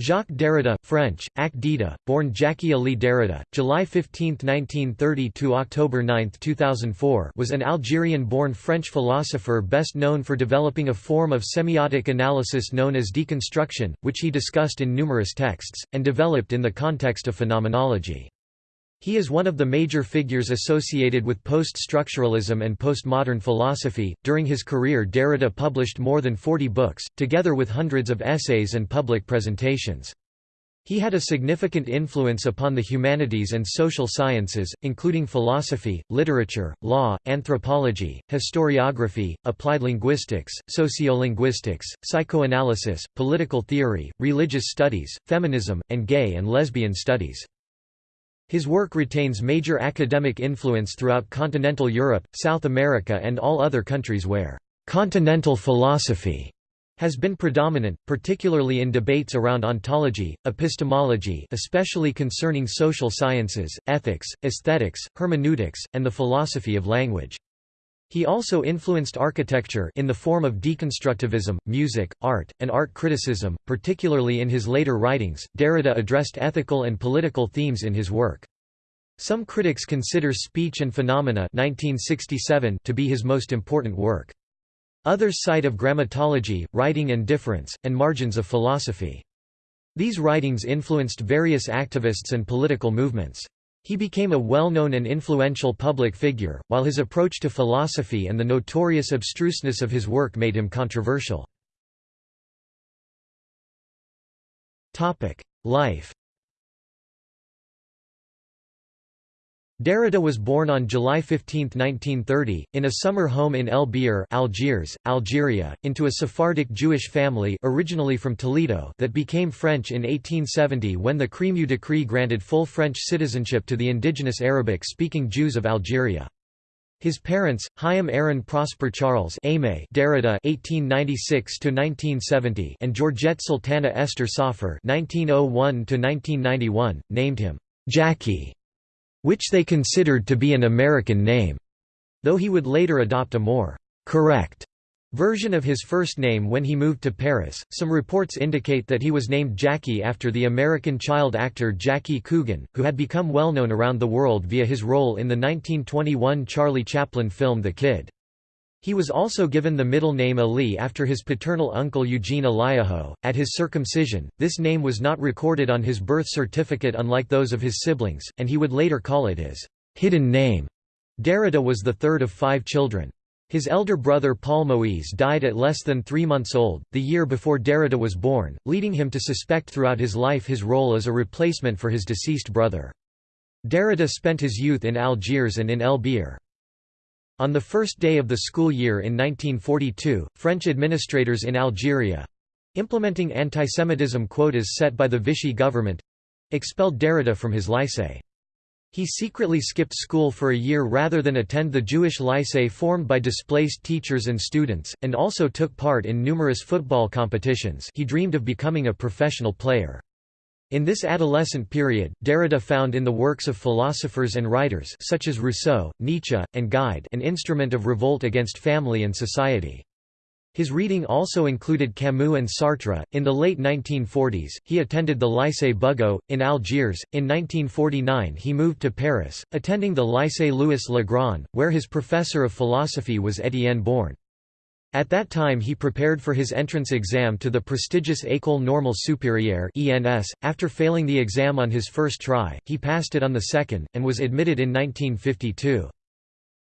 Jacques Derrida, French, Ac Dida, born Jackie Ali Derrida, July 15, 1930 to October 9, 2004, was an Algerian-born French philosopher best known for developing a form of semiotic analysis known as deconstruction, which he discussed in numerous texts and developed in the context of phenomenology. He is one of the major figures associated with post-structuralism and postmodern philosophy. During his career, Derrida published more than 40 books, together with hundreds of essays and public presentations. He had a significant influence upon the humanities and social sciences, including philosophy, literature, law, anthropology, historiography, applied linguistics, sociolinguistics, psychoanalysis, political theory, religious studies, feminism, and gay and lesbian studies. His work retains major academic influence throughout continental Europe, South America and all other countries where «continental philosophy» has been predominant, particularly in debates around ontology, epistemology especially concerning social sciences, ethics, aesthetics, hermeneutics, and the philosophy of language. He also influenced architecture in the form of deconstructivism, music, art, and art criticism, particularly in his later writings. Derrida addressed ethical and political themes in his work. Some critics consider Speech and Phenomena 1967 to be his most important work. Others cite of grammatology, writing and difference, and margins of philosophy. These writings influenced various activists and political movements. He became a well-known and influential public figure, while his approach to philosophy and the notorious abstruseness of his work made him controversial. Life Derrida was born on July 15, 1930, in a summer home in El Biar Algiers, Algeria, into a Sephardic Jewish family originally from Toledo that became French in 1870 when the Crémieux decree granted full French citizenship to the indigenous Arabic-speaking Jews of Algeria. His parents, Chaim Aaron Prosper Charles Aimé Derrida (1896–1970) and Georgette Sultana Esther Soffer (1901–1991), named him Jackie which they considered to be an American name, though he would later adopt a more correct version of his first name when he moved to Paris. Some reports indicate that he was named Jackie after the American child actor Jackie Coogan, who had become well known around the world via his role in the 1921 Charlie Chaplin film The Kid. He was also given the middle name Ali after his paternal uncle Eugene Eliaho. At his circumcision, this name was not recorded on his birth certificate unlike those of his siblings, and he would later call it his hidden name. Derrida was the third of five children. His elder brother Paul Moise died at less than three months old, the year before Derrida was born, leading him to suspect throughout his life his role as a replacement for his deceased brother. Derrida spent his youth in Algiers and in El Biar. On the first day of the school year in 1942, French administrators in Algeria—implementing antisemitism quotas set by the Vichy government—expelled Derrida from his lycée. He secretly skipped school for a year rather than attend the Jewish lycée formed by displaced teachers and students, and also took part in numerous football competitions he dreamed of becoming a professional player. In this adolescent period, Derrida found in the works of philosophers and writers such as Rousseau, Nietzsche, and Gide an instrument of revolt against family and society. His reading also included Camus and Sartre. In the late 1940s, he attended the Lycée Bugeaud, in Algiers. In 1949, he moved to Paris, attending the Lycée Louis Le Grand, where his professor of philosophy was Étienne Borne. At that time he prepared for his entrance exam to the prestigious École Normale Supérieure (ENS). After failing the exam on his first try, he passed it on the second and was admitted in 1952.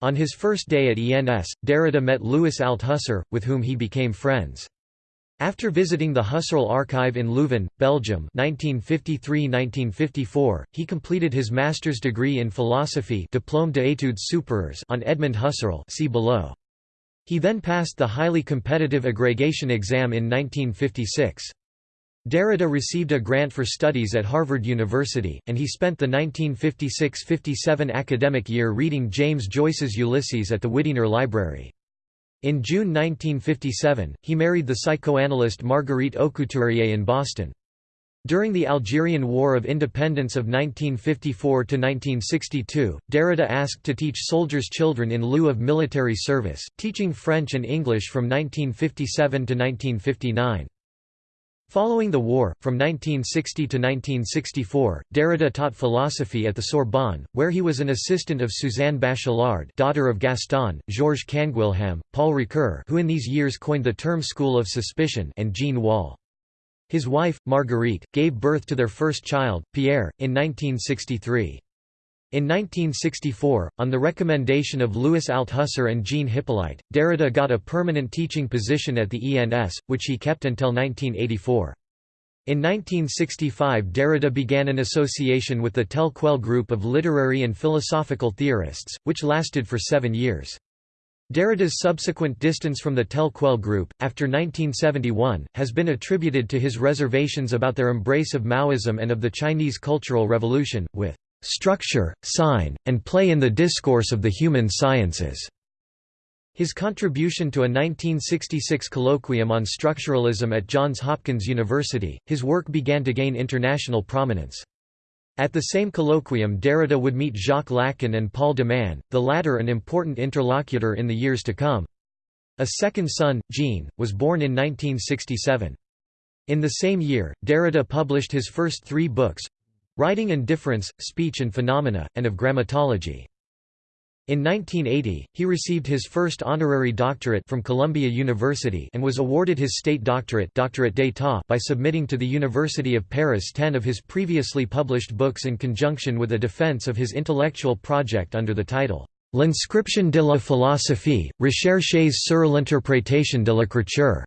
On his first day at ENS, Derrida met Louis Althusser, with whom he became friends. After visiting the Husserl archive in Leuven, Belgium 1953–1954, he completed his master's degree in philosophy Diplôme d'études supérieures on Edmund Husserl see below. He then passed the highly competitive aggregation exam in 1956. Derrida received a grant for studies at Harvard University, and he spent the 1956–57 academic year reading James Joyce's Ulysses at the Widener Library. In June 1957, he married the psychoanalyst Marguerite Aucouturier in Boston. During the Algerian War of Independence of 1954–1962, Derrida asked to teach soldiers' children in lieu of military service, teaching French and English from 1957 to 1959. Following the war, from 1960 to 1964, Derrida taught philosophy at the Sorbonne, where he was an assistant of Suzanne Bachelard daughter of Gaston, Georges Canguilhem, Paul Ricoeur who in these years coined the term school of suspicion and Jean Wahl. His wife, Marguerite, gave birth to their first child, Pierre, in 1963. In 1964, on the recommendation of Louis Althusser and Jean Hyppolite, Derrida got a permanent teaching position at the ENS, which he kept until 1984. In 1965 Derrida began an association with the Tel Quel group of literary and philosophical theorists, which lasted for seven years. Derrida's subsequent distance from the Tel Quel group, after 1971, has been attributed to his reservations about their embrace of Maoism and of the Chinese Cultural Revolution, with structure, sign, and play in the discourse of the human sciences. His contribution to a 1966 colloquium on structuralism at Johns Hopkins University, his work began to gain international prominence. At the same colloquium Derrida would meet Jacques Lacan and Paul de Man, the latter an important interlocutor in the years to come. A second son, Jean, was born in 1967. In the same year, Derrida published his first three books, Writing and Difference, Speech and Phenomena, and of Grammatology. In 1980, he received his first honorary doctorate from Columbia University and was awarded his state doctorate, doctorate d'état by submitting to the University of Paris ten of his previously published books in conjunction with a defense of his intellectual project under the title L'inscription de la philosophie, recherches sur l'interprétation de l'écriture.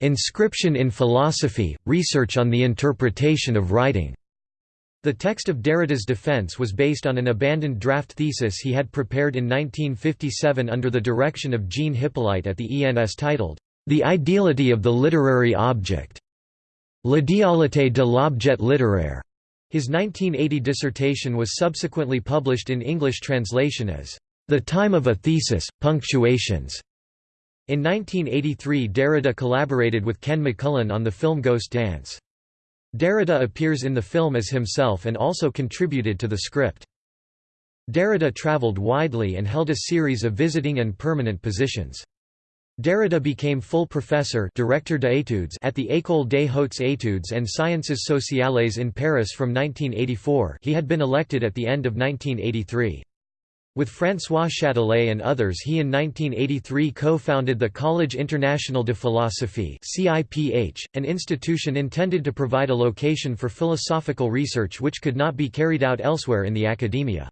Inscription in Philosophy, Research on the Interpretation of Writing. The text of Derrida's defense was based on an abandoned draft thesis he had prepared in 1957 under the direction of Jean Hyppolite at the ENS titled, The Ideality of the Literary Object. L'idéalité de l'objet littéraire. His 1980 dissertation was subsequently published in English translation as, The Time of a Thesis, Punctuations. In 1983 Derrida collaborated with Ken McMullen on the film Ghost Dance. Derrida appears in the film as himself and also contributed to the script. Derrida traveled widely and held a series of visiting and permanent positions. Derrida became full professor directeur d'études at the École des Hautes Études and Sciences Sociales in Paris from 1984 he had been elected at the end of 1983. With François Châtelet and others he in 1983 co-founded the Collège International de Philosophie an institution intended to provide a location for philosophical research which could not be carried out elsewhere in the academia.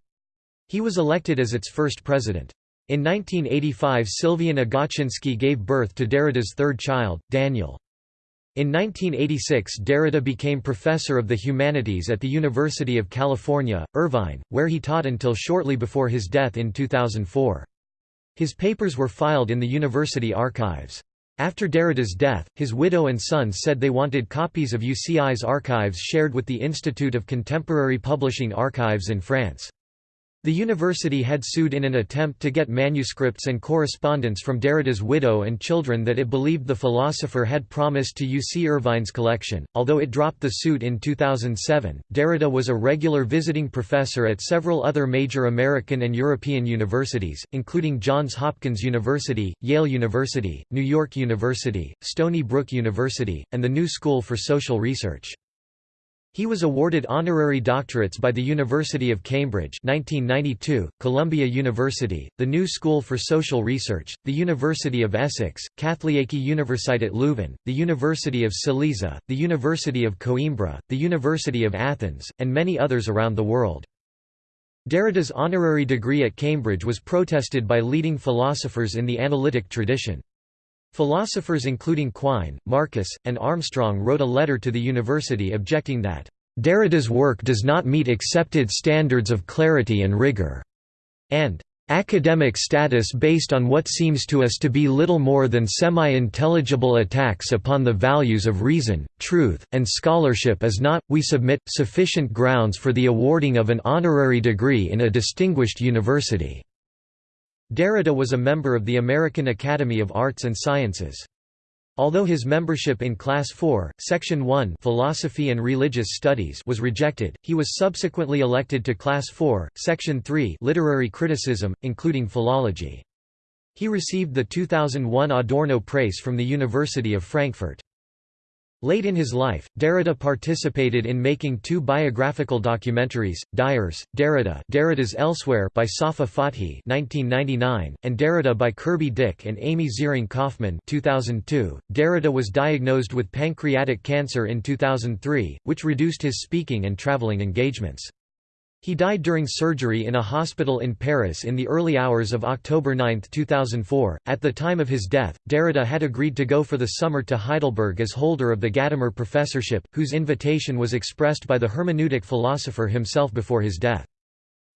He was elected as its first president. In 1985 Sylviane Agacinski gave birth to Derrida's third child, Daniel. In 1986 Derrida became professor of the humanities at the University of California, Irvine, where he taught until shortly before his death in 2004. His papers were filed in the university archives. After Derrida's death, his widow and sons said they wanted copies of UCI's archives shared with the Institute of Contemporary Publishing Archives in France. The university had sued in an attempt to get manuscripts and correspondence from Derrida's widow and children that it believed the philosopher had promised to UC Irvine's collection. Although it dropped the suit in 2007, Derrida was a regular visiting professor at several other major American and European universities, including Johns Hopkins University, Yale University, New York University, Stony Brook University, and the New School for Social Research. He was awarded honorary doctorates by the University of Cambridge 1992, Columbia University, the New School for Social Research, the University of Essex, Katholieke Universiteit Leuven, the University of Silesia, the University of Coimbra, the University of Athens, and many others around the world. Derrida's honorary degree at Cambridge was protested by leading philosophers in the analytic tradition. Philosophers including Quine, Marcus, and Armstrong wrote a letter to the university objecting that, "...Derrida's work does not meet accepted standards of clarity and rigor," and academic status based on what seems to us to be little more than semi-intelligible attacks upon the values of reason, truth, and scholarship is not, we submit, sufficient grounds for the awarding of an honorary degree in a distinguished university." Derrida was a member of the American Academy of Arts and Sciences. Although his membership in Class 4, Section 1 Philosophy and Religious Studies was rejected, he was subsequently elected to Class 4, Section 3 Literary Criticism, including philology. He received the 2001 Adorno Prize from the University of Frankfurt. Late in his life, Derrida participated in making two biographical documentaries, D'ailleurs, Derrida Derrida's Elsewhere by Safa Fathi 1999, and Derrida by Kirby Dick and Amy Ziering Kaufman 2002. Derrida was diagnosed with pancreatic cancer in 2003, which reduced his speaking and traveling engagements. He died during surgery in a hospital in Paris in the early hours of October 9, 2004. At the time of his death, Derrida had agreed to go for the summer to Heidelberg as holder of the Gadamer Professorship, whose invitation was expressed by the hermeneutic philosopher himself before his death.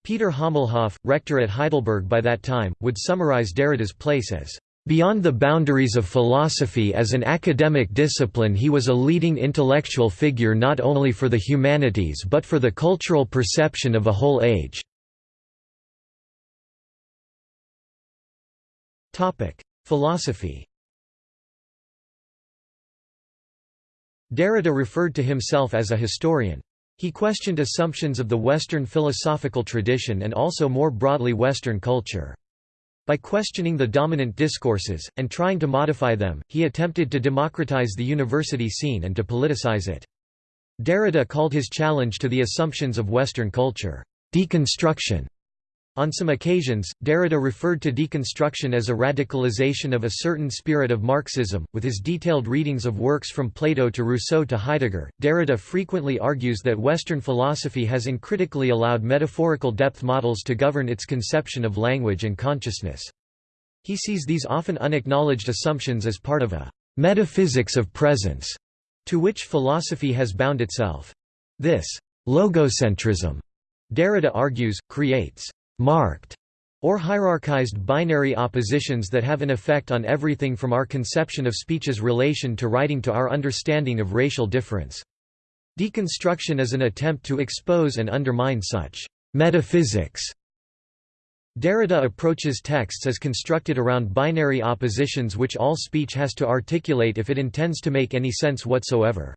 Peter Hommelhoff, rector at Heidelberg by that time, would summarize Derrida's place as Beyond the boundaries of philosophy as an academic discipline he was a leading intellectual figure not only for the humanities but for the cultural perception of a whole age. Philosophy Derrida referred to himself as a historian. He questioned assumptions of the Western philosophical tradition and also more broadly Western culture. By questioning the dominant discourses, and trying to modify them, he attempted to democratize the university scene and to politicize it. Derrida called his challenge to the assumptions of Western culture, deconstruction. On some occasions, Derrida referred to deconstruction as a radicalization of a certain spirit of Marxism. With his detailed readings of works from Plato to Rousseau to Heidegger, Derrida frequently argues that Western philosophy has uncritically allowed metaphorical depth models to govern its conception of language and consciousness. He sees these often unacknowledged assumptions as part of a metaphysics of presence, to which philosophy has bound itself. This logocentrism, Derrida argues, creates marked or hierarchized binary oppositions that have an effect on everything from our conception of speech's relation to writing to our understanding of racial difference. Deconstruction is an attempt to expose and undermine such metaphysics. Derrida approaches texts as constructed around binary oppositions which all speech has to articulate if it intends to make any sense whatsoever.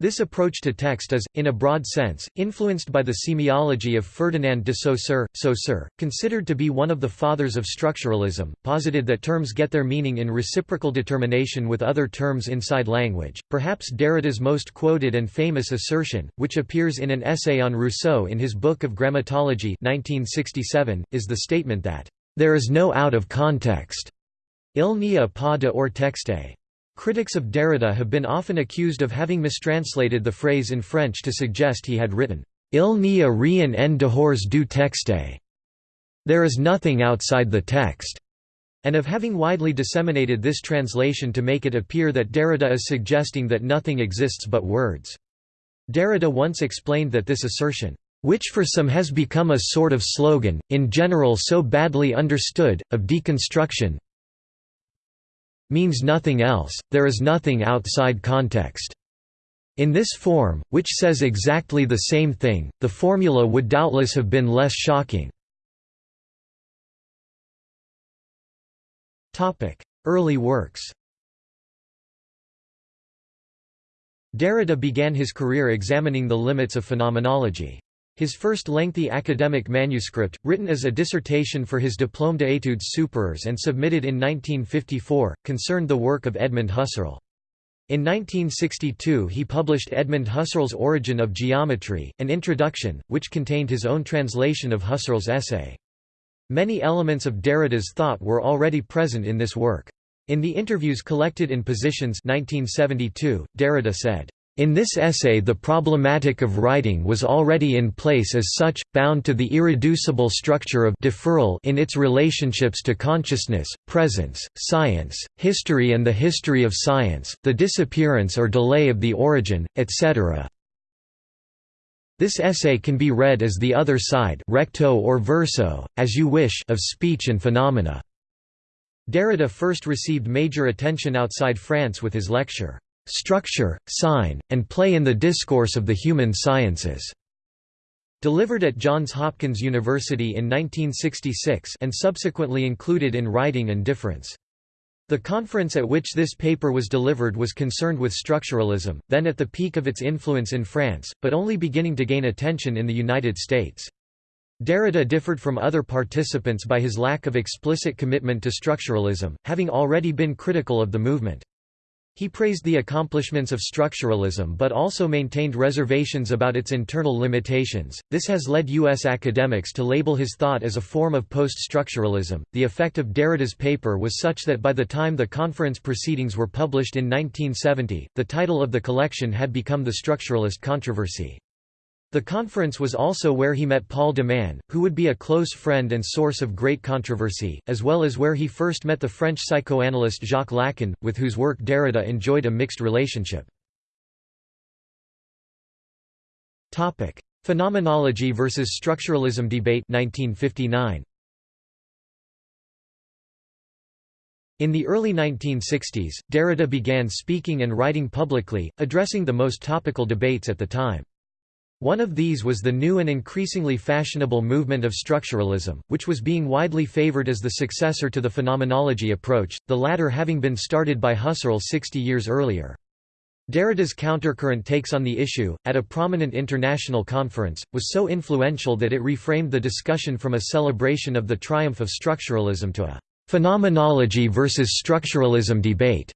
This approach to text is, in a broad sense, influenced by the semiology of Ferdinand de Saussure. Saussure, considered to be one of the fathers of structuralism, posited that terms get their meaning in reciprocal determination with other terms inside language. Perhaps Derrida's most quoted and famous assertion, which appears in an essay on Rousseau in his Book of Grammatology 1967, is the statement that, there is no out of context. Il n'y a pas de hors texte. Critics of Derrida have been often accused of having mistranslated the phrase in French to suggest he had written, Il n'y a rien en dehors du texte. There is nothing outside the text, and of having widely disseminated this translation to make it appear that Derrida is suggesting that nothing exists but words. Derrida once explained that this assertion, which for some has become a sort of slogan, in general so badly understood, of deconstruction, means nothing else, there is nothing outside context. In this form, which says exactly the same thing, the formula would doubtless have been less shocking. Early works Derrida began his career examining the limits of phenomenology. His first lengthy academic manuscript, written as a dissertation for his Diplôme d'études supérieures and submitted in 1954, concerned the work of Edmund Husserl. In 1962 he published Edmund Husserl's Origin of Geometry, an introduction, which contained his own translation of Husserl's essay. Many elements of Derrida's thought were already present in this work. In the interviews collected in Positions 1972, Derrida said, in this essay the problematic of writing was already in place as such, bound to the irreducible structure of deferral in its relationships to consciousness, presence, science, history and the history of science, the disappearance or delay of the origin, etc. This essay can be read as the other side recto or verso, as you wish of speech and phenomena. Derrida first received major attention outside France with his lecture, Structure, Sign, and Play in the Discourse of the Human Sciences", delivered at Johns Hopkins University in 1966 and subsequently included in Writing and Difference. The conference at which this paper was delivered was concerned with structuralism, then at the peak of its influence in France, but only beginning to gain attention in the United States. Derrida differed from other participants by his lack of explicit commitment to structuralism, having already been critical of the movement. He praised the accomplishments of structuralism but also maintained reservations about its internal limitations. This has led U.S. academics to label his thought as a form of post structuralism. The effect of Derrida's paper was such that by the time the conference proceedings were published in 1970, the title of the collection had become The Structuralist Controversy. The conference was also where he met Paul de Man, who would be a close friend and source of great controversy, as well as where he first met the French psychoanalyst Jacques Lacan, with whose work Derrida enjoyed a mixed relationship. Phenomenology versus structuralism debate 1959. In the early 1960s, Derrida began speaking and writing publicly, addressing the most topical debates at the time. One of these was the new and increasingly fashionable movement of structuralism, which was being widely favored as the successor to the phenomenology approach, the latter having been started by Husserl 60 years earlier. Derrida's countercurrent takes on the issue, at a prominent international conference, was so influential that it reframed the discussion from a celebration of the triumph of structuralism to a phenomenology versus structuralism debate.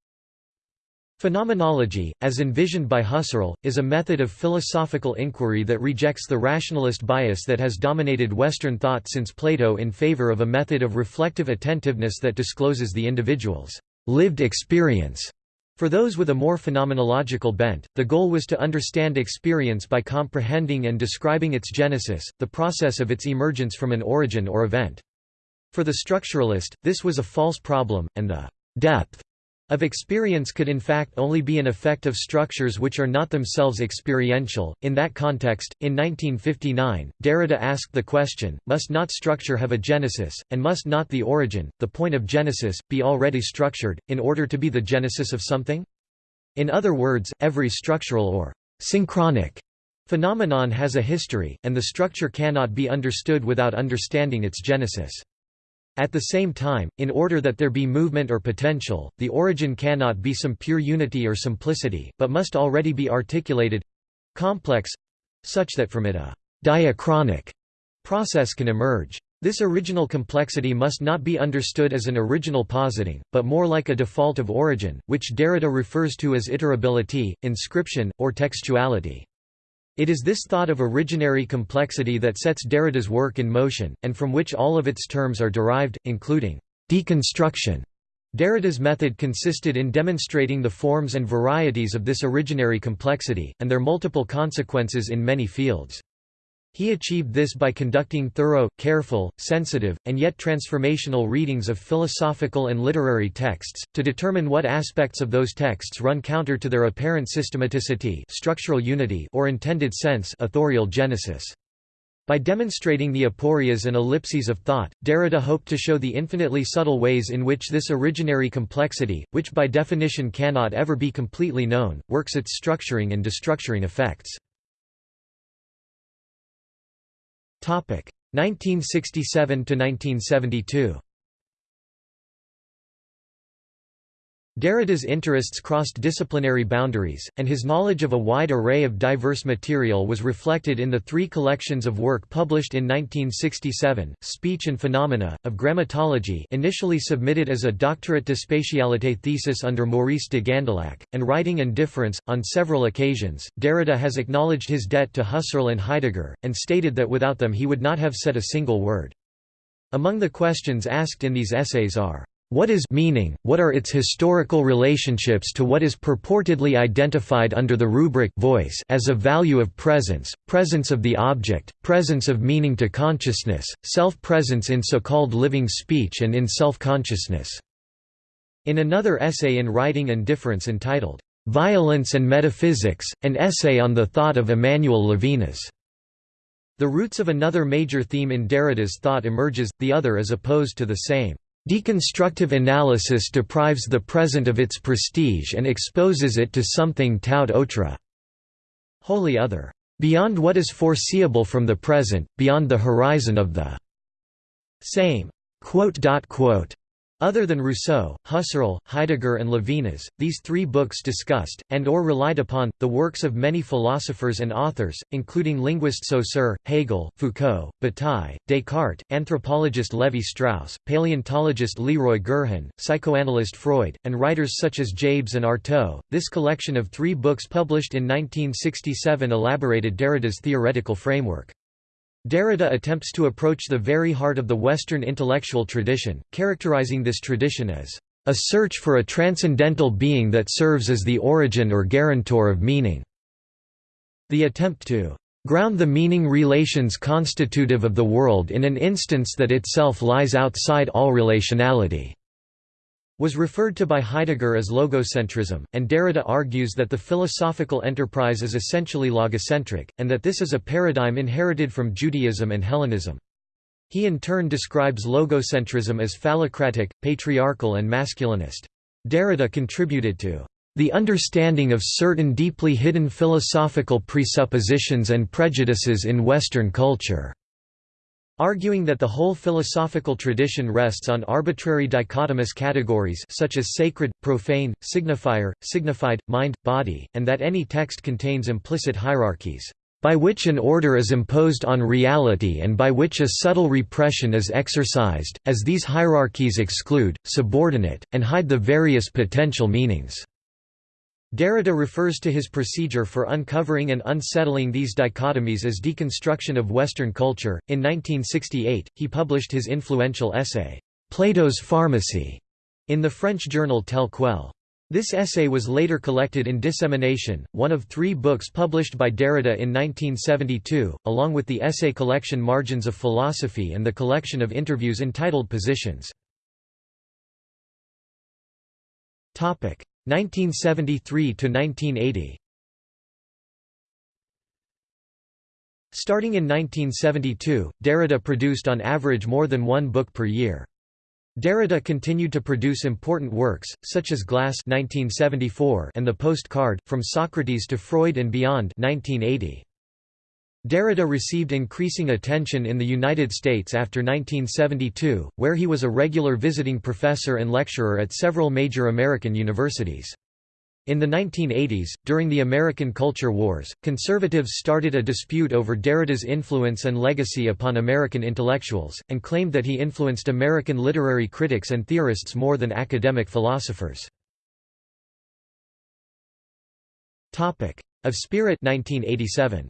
Phenomenology, as envisioned by Husserl, is a method of philosophical inquiry that rejects the rationalist bias that has dominated Western thought since Plato in favor of a method of reflective attentiveness that discloses the individual's lived experience. For those with a more phenomenological bent, the goal was to understand experience by comprehending and describing its genesis, the process of its emergence from an origin or event. For the structuralist, this was a false problem, and the depth of experience could in fact only be an effect of structures which are not themselves experiential. In that context, in 1959, Derrida asked the question, must not structure have a genesis, and must not the origin, the point of genesis, be already structured, in order to be the genesis of something? In other words, every structural or synchronic phenomenon has a history, and the structure cannot be understood without understanding its genesis. At the same time, in order that there be movement or potential, the origin cannot be some pure unity or simplicity, but must already be articulated—complex—such that from it a diachronic process can emerge. This original complexity must not be understood as an original positing, but more like a default of origin, which Derrida refers to as iterability, inscription, or textuality. It is this thought of originary complexity that sets Derrida's work in motion, and from which all of its terms are derived, including deconstruction. Derrida's method consisted in demonstrating the forms and varieties of this originary complexity, and their multiple consequences in many fields. He achieved this by conducting thorough, careful, sensitive, and yet transformational readings of philosophical and literary texts, to determine what aspects of those texts run counter to their apparent systematicity structural unity or intended sense authorial genesis. By demonstrating the aporias and ellipses of thought, Derrida hoped to show the infinitely subtle ways in which this originary complexity, which by definition cannot ever be completely known, works its structuring and destructuring effects. 1967 to 1972 Derrida's interests crossed disciplinary boundaries, and his knowledge of a wide array of diverse material was reflected in the three collections of work published in 1967, Speech and Phenomena, of Grammatology initially submitted as a doctorate de spécialité thesis under Maurice de Gandillac, and Writing and Difference. On several occasions, Derrida has acknowledged his debt to Husserl and Heidegger, and stated that without them he would not have said a single word. Among the questions asked in these essays are what is meaning, what are its historical relationships to what is purportedly identified under the rubric voice as a value of presence, presence of the object, presence of meaning to consciousness, self-presence in so-called living speech and in self-consciousness." In another essay in Writing and Difference entitled, "'Violence and Metaphysics, an essay on the thought of Emmanuel Levinas' The roots of another major theme in Derrida's thought emerges, the other is opposed to the same. Deconstructive analysis deprives the present of its prestige and exposes it to something tout autre, wholly other, beyond what is foreseeable from the present, beyond the horizon of the same. Other than Rousseau, Husserl, Heidegger and Levinas, these three books discussed, and or relied upon, the works of many philosophers and authors, including linguist Saussure, Hegel, Foucault, Bataille, Descartes, anthropologist Levi-Strauss, paleontologist Leroi-Gourhan, psychoanalyst Freud, and writers such as Jabès and Artaud. This collection of three books published in 1967 elaborated Derrida's theoretical framework. Derrida attempts to approach the very heart of the Western intellectual tradition, characterizing this tradition as a search for a transcendental being that serves as the origin or guarantor of meaning. The attempt to ground the meaning relations constitutive of the world in an instance that itself lies outside all relationality was referred to by Heidegger as logocentrism, and Derrida argues that the philosophical enterprise is essentially logocentric, and that this is a paradigm inherited from Judaism and Hellenism. He in turn describes logocentrism as phallocratic, patriarchal and masculinist. Derrida contributed to the understanding of certain deeply hidden philosophical presuppositions and prejudices in Western culture arguing that the whole philosophical tradition rests on arbitrary dichotomous categories such as sacred, profane, signifier, signified, mind, body, and that any text contains implicit hierarchies, by which an order is imposed on reality and by which a subtle repression is exercised, as these hierarchies exclude, subordinate, and hide the various potential meanings. Derrida refers to his procedure for uncovering and unsettling these dichotomies as deconstruction of Western culture. In 1968, he published his influential essay, Plato's Pharmacy, in the French journal Tel Quel. This essay was later collected in Dissemination, one of three books published by Derrida in 1972, along with the essay collection Margins of Philosophy and the collection of interviews entitled Positions. 1973 to 1980 Starting in 1972, Derrida produced on average more than one book per year. Derrida continued to produce important works, such as Glas 1974 and The Postcard, From Socrates to Freud and Beyond 1980. Derrida received increasing attention in the United States after 1972, where he was a regular visiting professor and lecturer at several major American universities. In the 1980s, during the American Culture Wars, conservatives started a dispute over Derrida's influence and legacy upon American intellectuals, and claimed that he influenced American literary critics and theorists more than academic philosophers. Of Spirit 1987.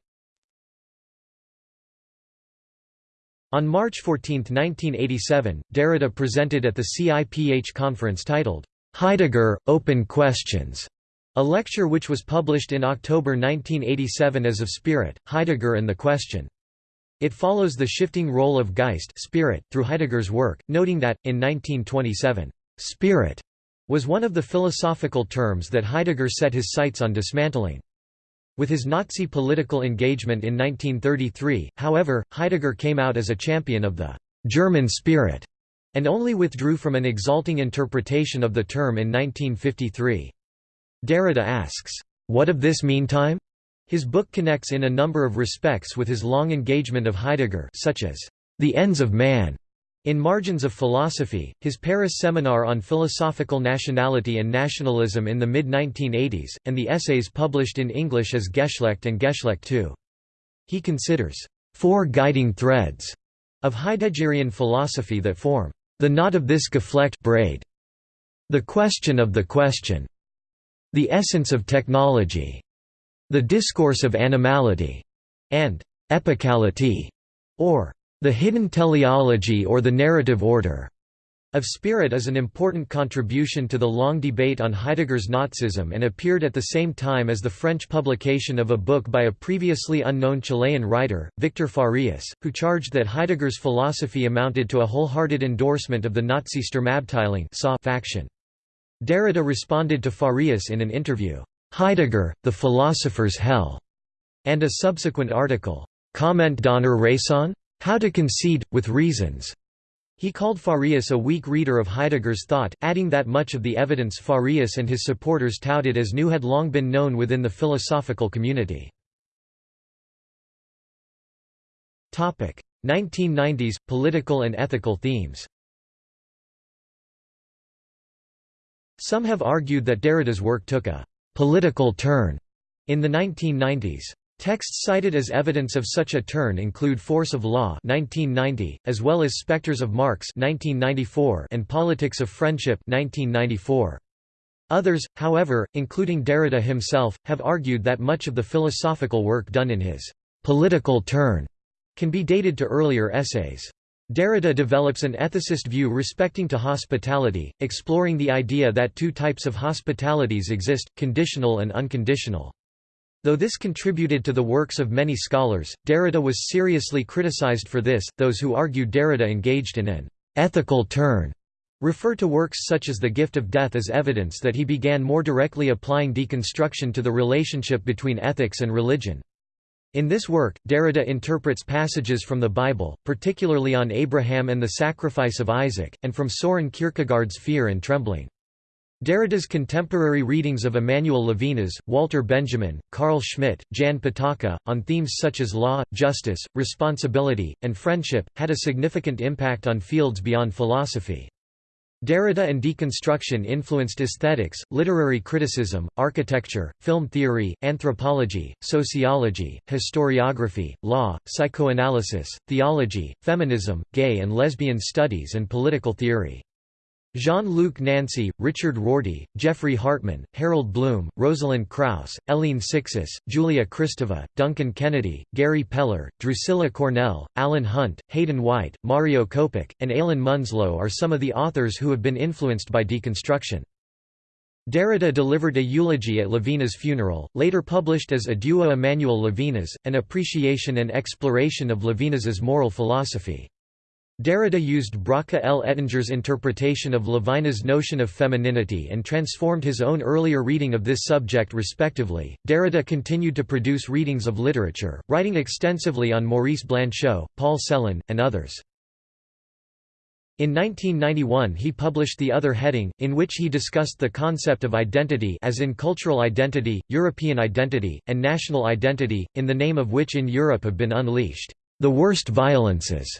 On March 14, 1987, Derrida presented at the CIPH conference titled, Heidegger, Open Questions, a lecture which was published in October 1987 as Of Spirit, Heidegger and the Question. It follows the shifting role of Geist spirit through Heidegger's work, noting that, in 1927, «spirit» was one of the philosophical terms that Heidegger set his sights on dismantling. With his Nazi political engagement in 1933, however, Heidegger came out as a champion of the «German spirit» and only withdrew from an exalting interpretation of the term in 1953. Derrida asks, "'What of this meantime?' His book connects in a number of respects with his long engagement of Heidegger such as, "'The Ends of Man' In Margins of Philosophy, his Paris seminar on philosophical nationality and nationalism in the mid-1980s, and the essays published in English as Geschlecht and Geschlecht II. He considers four guiding threads of Heideggerian philosophy that form the knot of this Geflecht braid, the question of the question, the essence of technology, the discourse of animality, and epicality, or the hidden teleology or the narrative order of spirit is an important contribution to the long debate on Heidegger's Nazism and appeared at the same time as the French publication of a book by a previously unknown Chilean writer, Victor Farias, who charged that Heidegger's philosophy amounted to a wholehearted endorsement of the Nazi Sturmabteilung faction. Derrida responded to Farias in an interview, "'Heidegger, the Philosopher's Hell' and a subsequent article, "'Comment donner Raison?' How to Concede, with Reasons. He called Farias a weak reader of Heidegger's thought, adding that much of the evidence Farias and his supporters touted as new had long been known within the philosophical community. 1990s – Political and ethical themes Some have argued that Derrida's work took a «political turn» in the 1990s. Texts cited as evidence of such a turn include Force of Law 1990, as well as Spectres of Marx 1994 and Politics of Friendship 1994. Others, however, including Derrida himself, have argued that much of the philosophical work done in his «political turn» can be dated to earlier essays. Derrida develops an ethicist view respecting to hospitality, exploring the idea that two types of hospitalities exist, conditional and unconditional. Though this contributed to the works of many scholars, Derrida was seriously criticized for this. Those who argue Derrida engaged in an ethical turn refer to works such as The Gift of Death as evidence that he began more directly applying deconstruction to the relationship between ethics and religion. In this work, Derrida interprets passages from the Bible, particularly on Abraham and the sacrifice of Isaac, and from Soren Kierkegaard's Fear and Trembling. Derrida's contemporary readings of Emmanuel Levinas, Walter Benjamin, Carl Schmitt, Jan Patočka, on themes such as law, justice, responsibility, and friendship, had a significant impact on fields beyond philosophy. Derrida and deconstruction influenced aesthetics, literary criticism, architecture, film theory, anthropology, sociology, historiography, law, psychoanalysis, theology, feminism, gay and lesbian studies and political theory. Jean-Luc Nancy, Richard Rorty, Geoffrey Hartman, Harold Bloom, Rosalind Krauss, Hélène Cixous, Julia Kristeva, Duncan Kennedy, Gary Peller, Drucilla Cornell, Alan Hunt, Hayden White, Mario Kopić, and Alan Munslow are some of the authors who have been influenced by deconstruction. Derrida delivered a eulogy at Levinas' funeral, later published as Adieu Emmanuel Levinas, an appreciation and exploration of Levinas's moral philosophy. Derrida used Bracha L. Ettinger's interpretation of Levinas' notion of femininity and transformed his own earlier reading of this subject respectively. Derrida continued to produce readings of literature, writing extensively on Maurice Blanchot, Paul Celan, and others. In 1991 he published The Other Heading, in which he discussed the concept of identity as in cultural identity, European identity, and national identity, in the name of which in Europe have been unleashed, "...the worst violences."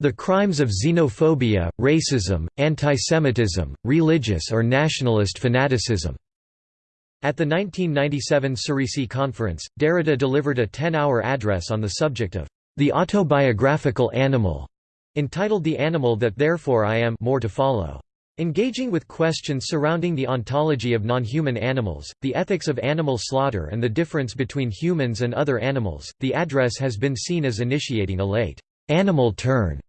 The crimes of xenophobia, racism, antisemitism, religious or nationalist fanaticism. At the 1997 Cerisy conference, Derrida delivered a 10-hour address on the subject of the autobiographical animal, entitled The Animal That Therefore I Am more to follow. Engaging with questions surrounding the ontology of non-human animals, the ethics of animal slaughter and the difference between humans and other animals, the address has been seen as initiating a late animal turn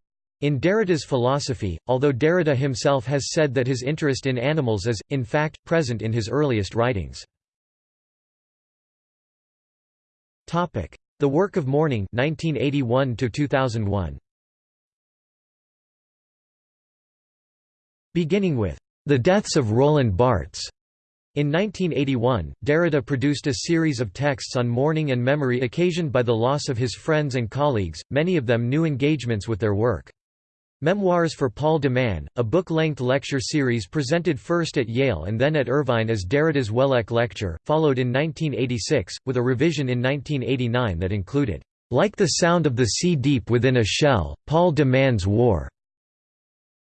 in Derrida's philosophy, although Derrida himself has said that his interest in animals is, in fact, present in his earliest writings. The Work of Mourning 1981 2001. Beginning with The Deaths of Roland Barthes. In 1981, Derrida produced a series of texts on mourning and memory occasioned by the loss of his friends and colleagues, many of them new engagements with their work. Memoirs for Paul de Man, a book-length lecture series presented first at Yale and then at Irvine as Derrida's Wellek Lecture, followed in 1986, with a revision in 1989 that included, "...like the sound of the sea deep within a shell, Paul de Man's War."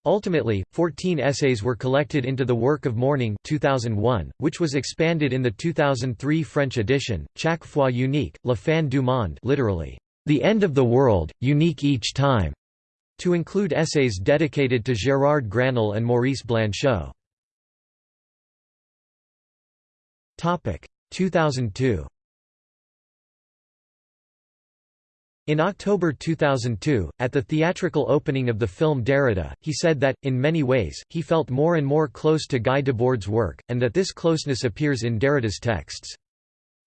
Ultimately, 14 essays were collected into The Work of Mourning 2001, which was expanded in the 2003 French edition, Chaque fois unique, la fin du monde literally, "...the end of the world, unique each time." To include essays dedicated to Gérard Granel and Maurice Blanchot. 2002 In October 2002, at the theatrical opening of the film Derrida, he said that, in many ways, he felt more and more close to Guy Debord's work, and that this closeness appears in Derrida's texts.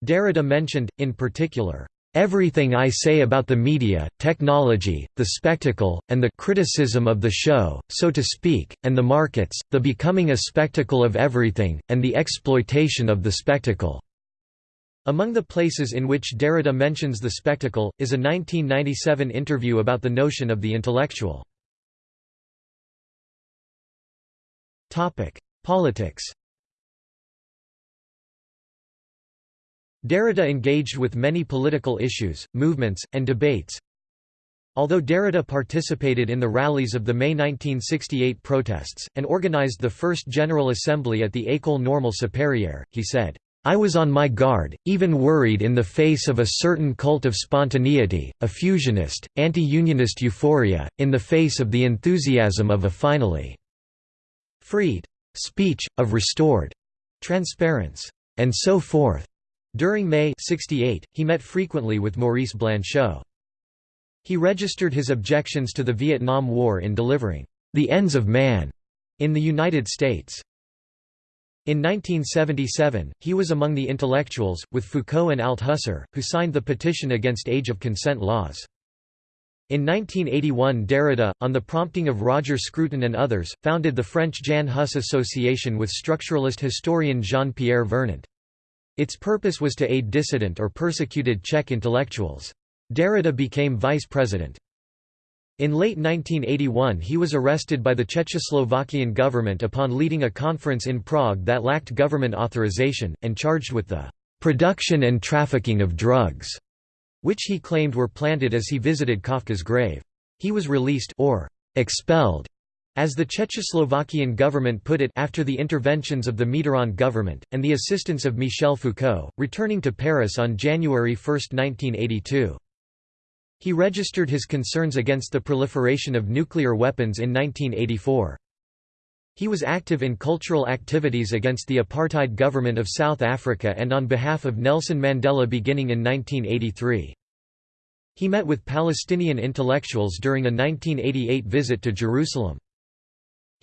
Derrida mentioned, in particular, Everything I say about the media, technology, the spectacle, and the criticism of the show, so to speak, and the markets, the becoming a spectacle of everything, and the exploitation of the spectacle." Among the places in which Derrida mentions the spectacle, is a 1997 interview about the notion of the intellectual. Politics Derrida engaged with many political issues, movements, and debates. Although Derrida participated in the rallies of the May 1968 protests, and organized the first General Assembly at the École Normale Supérieure, he said, I was on my guard, even worried in the face of a certain cult of spontaneity, a fusionist, anti-unionist euphoria, in the face of the enthusiasm of a finally freed speech, of restored transparence, and so forth. During May 68, he met frequently with Maurice Blanchot. He registered his objections to the Vietnam War in delivering The Ends of Man in the United States. In 1977, he was among the intellectuals, with Foucault and Althusser, who signed the petition against age of consent laws. In 1981 Derrida, on the prompting of Roger Scruton and others, founded the French Jan Hus Association with structuralist historian Jean-Pierre Vernant. Its purpose was to aid dissident or persecuted Czech intellectuals. Derrida became vice president. In late 1981 he was arrested by the Czechoslovakian government upon leading a conference in Prague that lacked government authorization, and charged with the "...production and trafficking of drugs", which he claimed were planted as he visited Kafka's grave. He was released or expelled as the Czechoslovakian government put it after the interventions of the Mitterrand government, and the assistance of Michel Foucault, returning to Paris on January 1, 1982. He registered his concerns against the proliferation of nuclear weapons in 1984. He was active in cultural activities against the apartheid government of South Africa and on behalf of Nelson Mandela beginning in 1983. He met with Palestinian intellectuals during a 1988 visit to Jerusalem.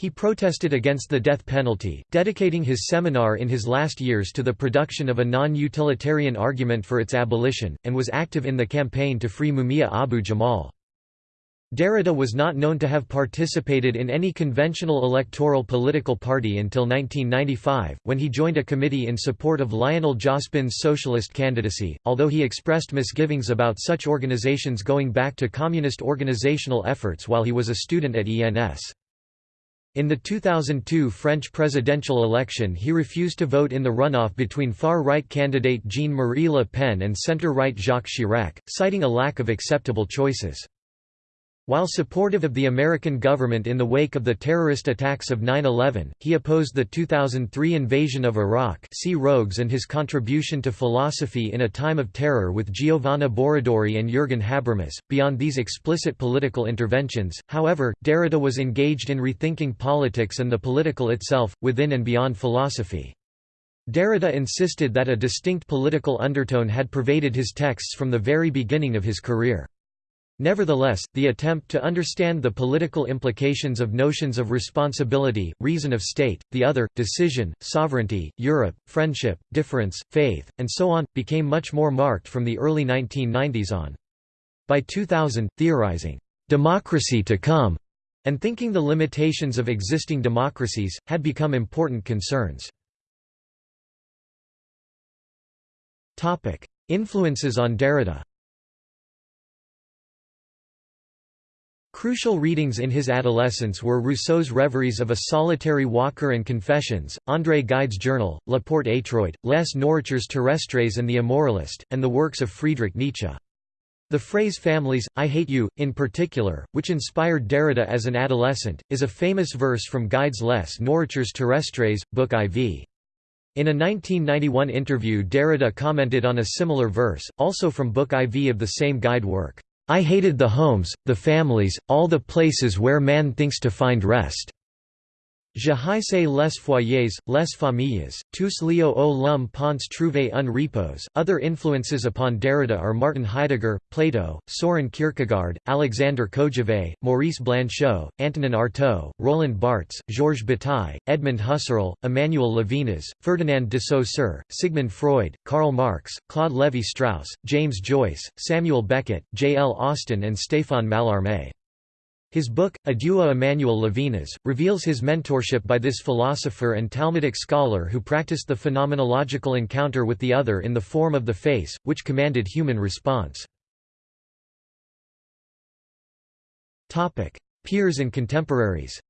He protested against the death penalty, dedicating his seminar in his last years to the production of a non-utilitarian argument for its abolition, and was active in the campaign to free Mumia Abu Jamal. Derrida was not known to have participated in any conventional electoral political party until 1995, when he joined a committee in support of Lionel Jospin's socialist candidacy, although he expressed misgivings about such organizations going back to communist organizational efforts while he was a student at ENS. In the 2002 French presidential election he refused to vote in the runoff between far-right candidate Jean-Marie Le Pen and centre-right Jacques Chirac, citing a lack of acceptable choices. While supportive of the American government in the wake of the terrorist attacks of 9-11, he opposed the 2003 invasion of Iraq see Rogues and his contribution to philosophy in a time of terror with Giovanna Borradori and Jürgen Habermas. Beyond these explicit political interventions, however, Derrida was engaged in rethinking politics and the political itself, within and beyond philosophy. Derrida insisted that a distinct political undertone had pervaded his texts from the very beginning of his career. Nevertheless, the attempt to understand the political implications of notions of responsibility, reason of state, the other, decision, sovereignty, Europe, friendship, difference, faith, and so on, became much more marked from the early 1990s on. By 2000, theorizing, "'democracy to come' and thinking the limitations of existing democracies, had become important concerns. Influences on Derrida Crucial readings in his adolescence were Rousseau's Reveries of a Solitary Walker and Confessions, André Gide's Journal, La Porte étroite, Les Nourritures Terrestres and The Immoralist, and the works of Friedrich Nietzsche. The phrase families, I hate you, in particular, which inspired Derrida as an adolescent, is a famous verse from Gide's Les Nourritures Terrestres, Book IV. In a 1991 interview Derrida commented on a similar verse, also from Book IV of the same Gide work. I hated the homes, the families, all the places where man thinks to find rest. Haïssais les foyers, les familles, tous lieux où l'homme pense trouver un repos. Other influences upon Derrida are Martin Heidegger, Plato, Soren Kierkegaard, Alexander Kojève, Maurice Blanchot, Antonin Artaud, Roland Barthes, Georges Bataille, Edmund Husserl, Emmanuel Levinas, Ferdinand de Saussure, Sigmund Freud, Karl Marx, Claude Lévi-Strauss, James Joyce, Samuel Beckett, J. L. Austin and Stéphane Mallarmé. His book, Adieu à Emmanuel Levinas, reveals his mentorship by this philosopher and Talmudic scholar who practiced the phenomenological encounter with the other in the form of the face, which commanded human response. Peers and contemporaries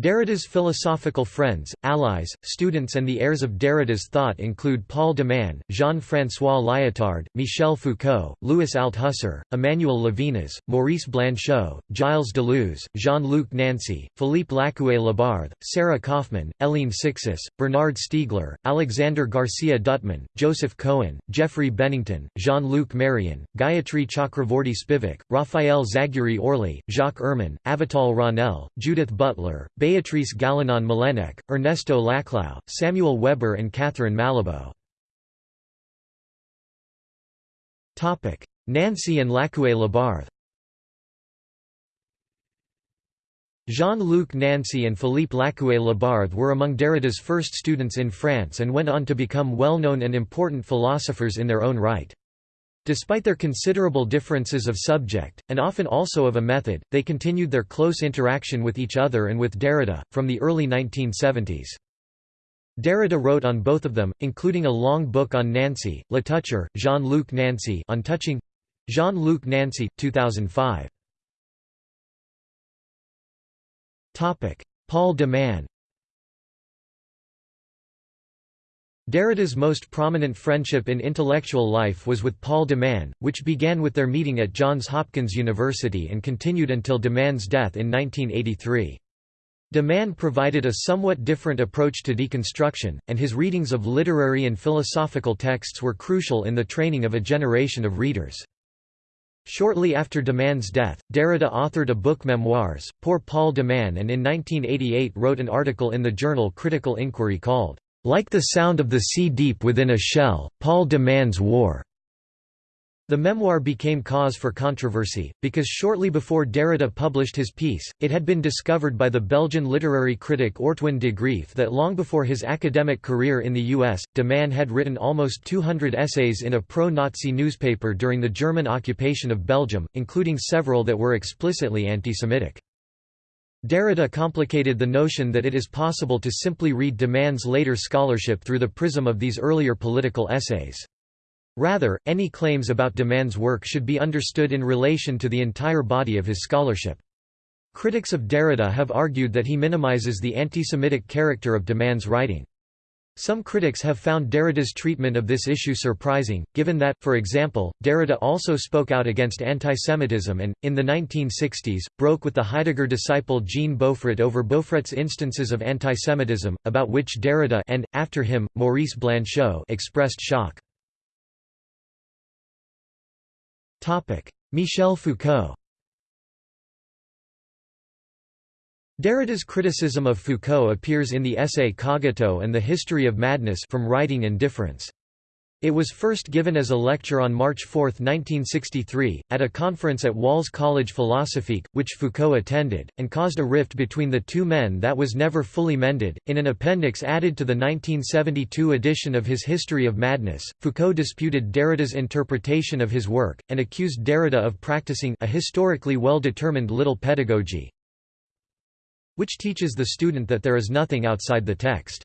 Derrida's philosophical friends, allies, students and the heirs of Derrida's thought include Paul de Man, Jean-François Lyotard, Michel Foucault, Louis Althusser, Emmanuel Levinas, Maurice Blanchot, Gilles Deleuze, Jean-Luc Nancy, Philippe Lacoué-Labarthe, Sarah Kofman, Hélène Cixous, Bernard Stiegler, Alexander Garcia Duttman, Joseph Cohen, Geoffrey Bennington, Jean-Luc Marion, Gayatri Chakravorty Spivak, Raphael Zagury Orly, Jacques Ehrmann, Avital Ronell, Judith Butler, Beatrice Galinon Mélénec, Ernesto Laclau, Samuel Weber and Catherine Malabou. Nancy and Lacoué-Labarthe Jean-Luc Nancy and Philippe Lacoué-Labarthe were among Derrida's first students in France and went on to become well-known and important philosophers in their own right. Despite their considerable differences of subject, and often also of a method, they continued their close interaction with each other and with Derrida, from the early 1970s. Derrida wrote on both of them, including a long book on Nancy, Le Toucher, Jean-Luc Nancy on touching Jean-Luc Nancy, 2005. Paul de Man Derrida's most prominent friendship in intellectual life was with Paul de Man, which began with their meeting at Johns Hopkins University and continued until de Man's death in 1983. De Man provided a somewhat different approach to deconstruction, and his readings of literary and philosophical texts were crucial in the training of a generation of readers. Shortly after de Man's death, Derrida authored a book Memoirs, Pour Paul de Man and in 1988 wrote an article in the journal Critical Inquiry called, like the sound of the sea deep within a shell, Paul de Man's War. The memoir became cause for controversy, because shortly before Derrida published his piece, it had been discovered by the Belgian literary critic Ortwin de Graef that long before his academic career in the U.S., de Man had written almost 200 essays in a pro-Nazi newspaper during the German occupation of Belgium, including several that were explicitly anti-Semitic. Derrida complicated the notion that it is possible to simply read de Man's later scholarship through the prism of these earlier political essays. Rather, any claims about de Man's work should be understood in relation to the entire body of his scholarship. Critics of Derrida have argued that he minimizes the anti-Semitic character of de Man's writing. Some critics have found Derrida's treatment of this issue surprising, given that, for example, Derrida also spoke out against antisemitism and, in the 1960s, broke with the Heidegger disciple Jean Beaufret over Beaufret's instances of antisemitism, about which Derrida and, after him, Maurice Blanchot expressed shock. Michel Foucault Derrida's criticism of Foucault appears in the essay Cogito and the History of Madness from Writing and Difference. It was first given as a lecture on March 4, 1963, at a conference at Wahl's Collège Philosophique, which Foucault attended, and caused a rift between the two men that was never fully mended. In an appendix added to the 1972 edition of his History of Madness, Foucault disputed Derrida's interpretation of his work, and accused Derrida of practicing a historically well-determined little pedagogy which teaches the student that there is nothing outside the text.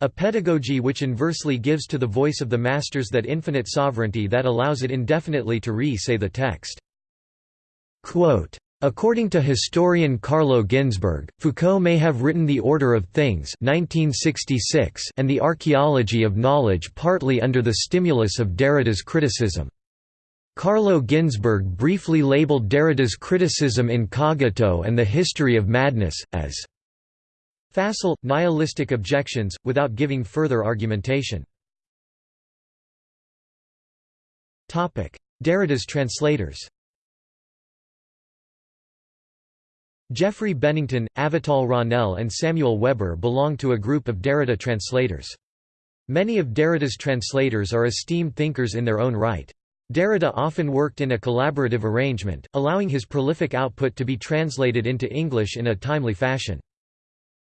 A pedagogy which inversely gives to the voice of the masters that infinite sovereignty that allows it indefinitely to re-say the text. Quote, According to historian Carlo Ginzburg, Foucault may have written The Order of Things 1966 and The Archaeology of Knowledge partly under the stimulus of Derrida's criticism. Carlo Ginzburg briefly labeled Derrida's criticism in Cogito and the History of Madness, as facile, nihilistic objections, without giving further argumentation. Derrida's translators Geoffrey Bennington, Avital Ronell and Samuel Weber belong to a group of Derrida translators. Many of Derrida's translators are esteemed thinkers in their own right. Derrida often worked in a collaborative arrangement, allowing his prolific output to be translated into English in a timely fashion.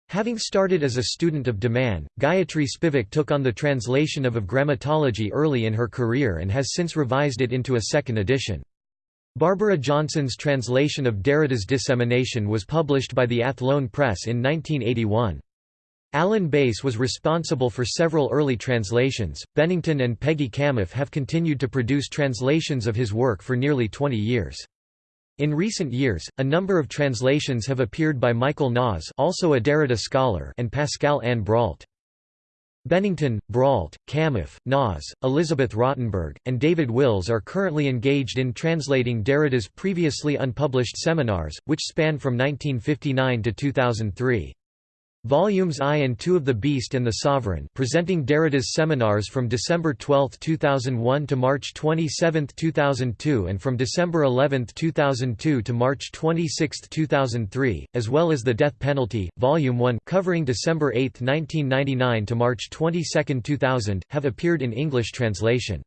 Having started as a student of de Man, Gayatri Spivak took on the translation of of grammatology early in her career and has since revised it into a second edition. Barbara Johnson's translation of Derrida's Dissemination was published by the Athlone Press in 1981. Alan Bass was responsible for several early translations. Bennington and Peggy Kamuf have continued to produce translations of his work for nearly 20 years. In recent years, a number of translations have appeared by Michael Naas also a Derrida scholar and Pascale Anne Brault. Bennington, Brault, Kamuf, Naas, Elizabeth Rottenberg, and David Wills are currently engaged in translating Derrida's previously unpublished seminars, which span from 1959 to 2003. Volumes I and II of The Beast and the Sovereign presenting Derrida's seminars from December 12, 2001 to March 27, 2002 and from December 11, 2002 to March 26, 2003, as well as The Death Penalty, Volume 1 covering December 8, 1999 to March 22, 2000, have appeared in English translation.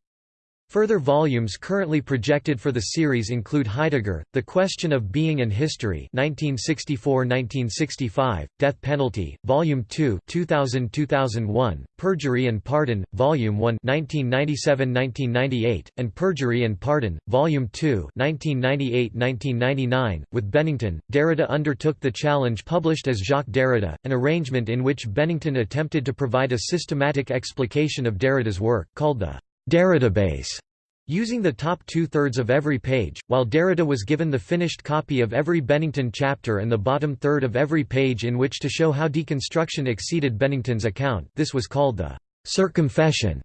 Further volumes currently projected for the series include Heidegger, The Question of Being and History 1964–1965, Death Penalty, Volume 2 2000–2001, Perjury and Pardon, Volume 1 1997–1998, and Perjury and Pardon, Volume 2 1998–1999. With Bennington, Derrida undertook the challenge published as Jacques Derrida, an arrangement in which Bennington attempted to provide a systematic explication of Derrida's work, called the Derridabase, using the top two-thirds of every page, while Derrida was given the finished copy of every Bennington chapter and the bottom third of every page in which to show how deconstruction exceeded Bennington's account this was called the circumfession.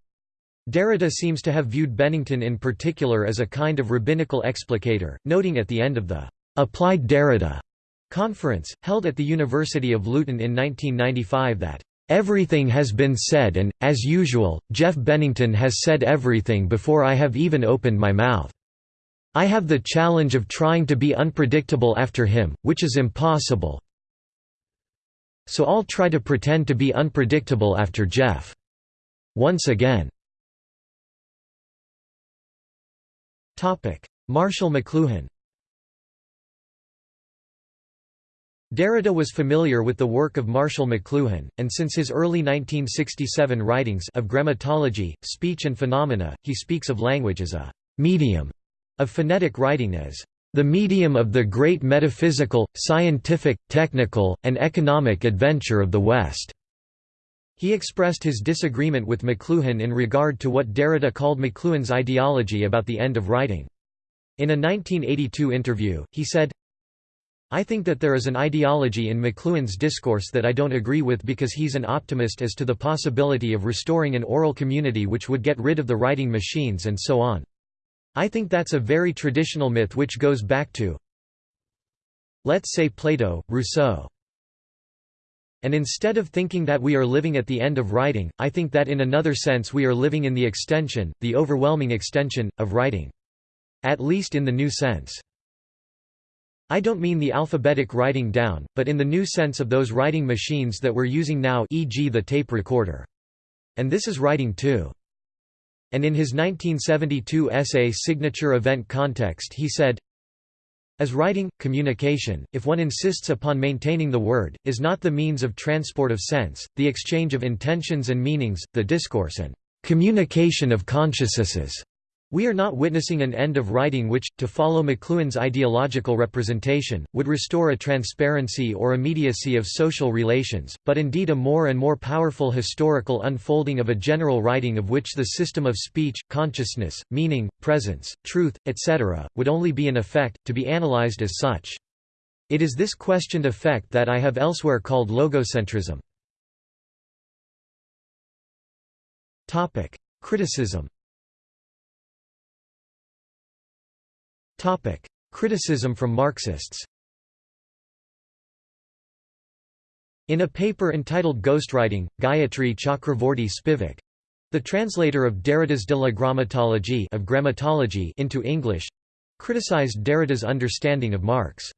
Derrida seems to have viewed Bennington in particular as a kind of rabbinical explicator, noting at the end of the «Applied Derrida» conference, held at the University of Luton in 1995 that Everything has been said and, as usual, Jeff Bennington has said everything before I have even opened my mouth. I have the challenge of trying to be unpredictable after him, which is impossible. So I'll try to pretend to be unpredictable after Jeff. Once again. Marshall McLuhan Derrida was familiar with the work of Marshall McLuhan, and since his early 1967 writings of grammatology, speech and phenomena, he speaks of language as a «medium» of phonetic writing as «the medium of the great metaphysical, scientific, technical, and economic adventure of the West». He expressed his disagreement with McLuhan in regard to what Derrida called McLuhan's ideology about the end of writing. In a 1982 interview, he said, I think that there is an ideology in McLuhan's discourse that I don't agree with because he's an optimist as to the possibility of restoring an oral community which would get rid of the writing machines and so on. I think that's a very traditional myth which goes back to let's say Plato, Rousseau. And instead of thinking that we are living at the end of writing, I think that in another sense we are living in the extension, the overwhelming extension, of writing. At least in the new sense. I don't mean the alphabetic writing down, but in the new sense of those writing machines that we're using now e.g. the tape recorder. And this is writing too. And in his 1972 essay Signature Event Context he said, as writing, communication, if one insists upon maintaining the word, is not the means of transport of sense, the exchange of intentions and meanings, the discourse and communication of consciousnesses, we are not witnessing an end of writing which, to follow McLuhan's ideological representation, would restore a transparency or immediacy of social relations, but indeed a more and more powerful historical unfolding of a general writing of which the system of speech, consciousness, meaning, presence, truth, etc., would only be an effect, to be analyzed as such. It is this questioned effect that I have elsewhere called logocentrism. Criticism Criticism from Marxists In a paper entitled Ghostwriting, Gayatri Chakravorty Spivak the translator of Derrida's De la Grammatologie of grammatology into English criticized Derrida's understanding of Marx.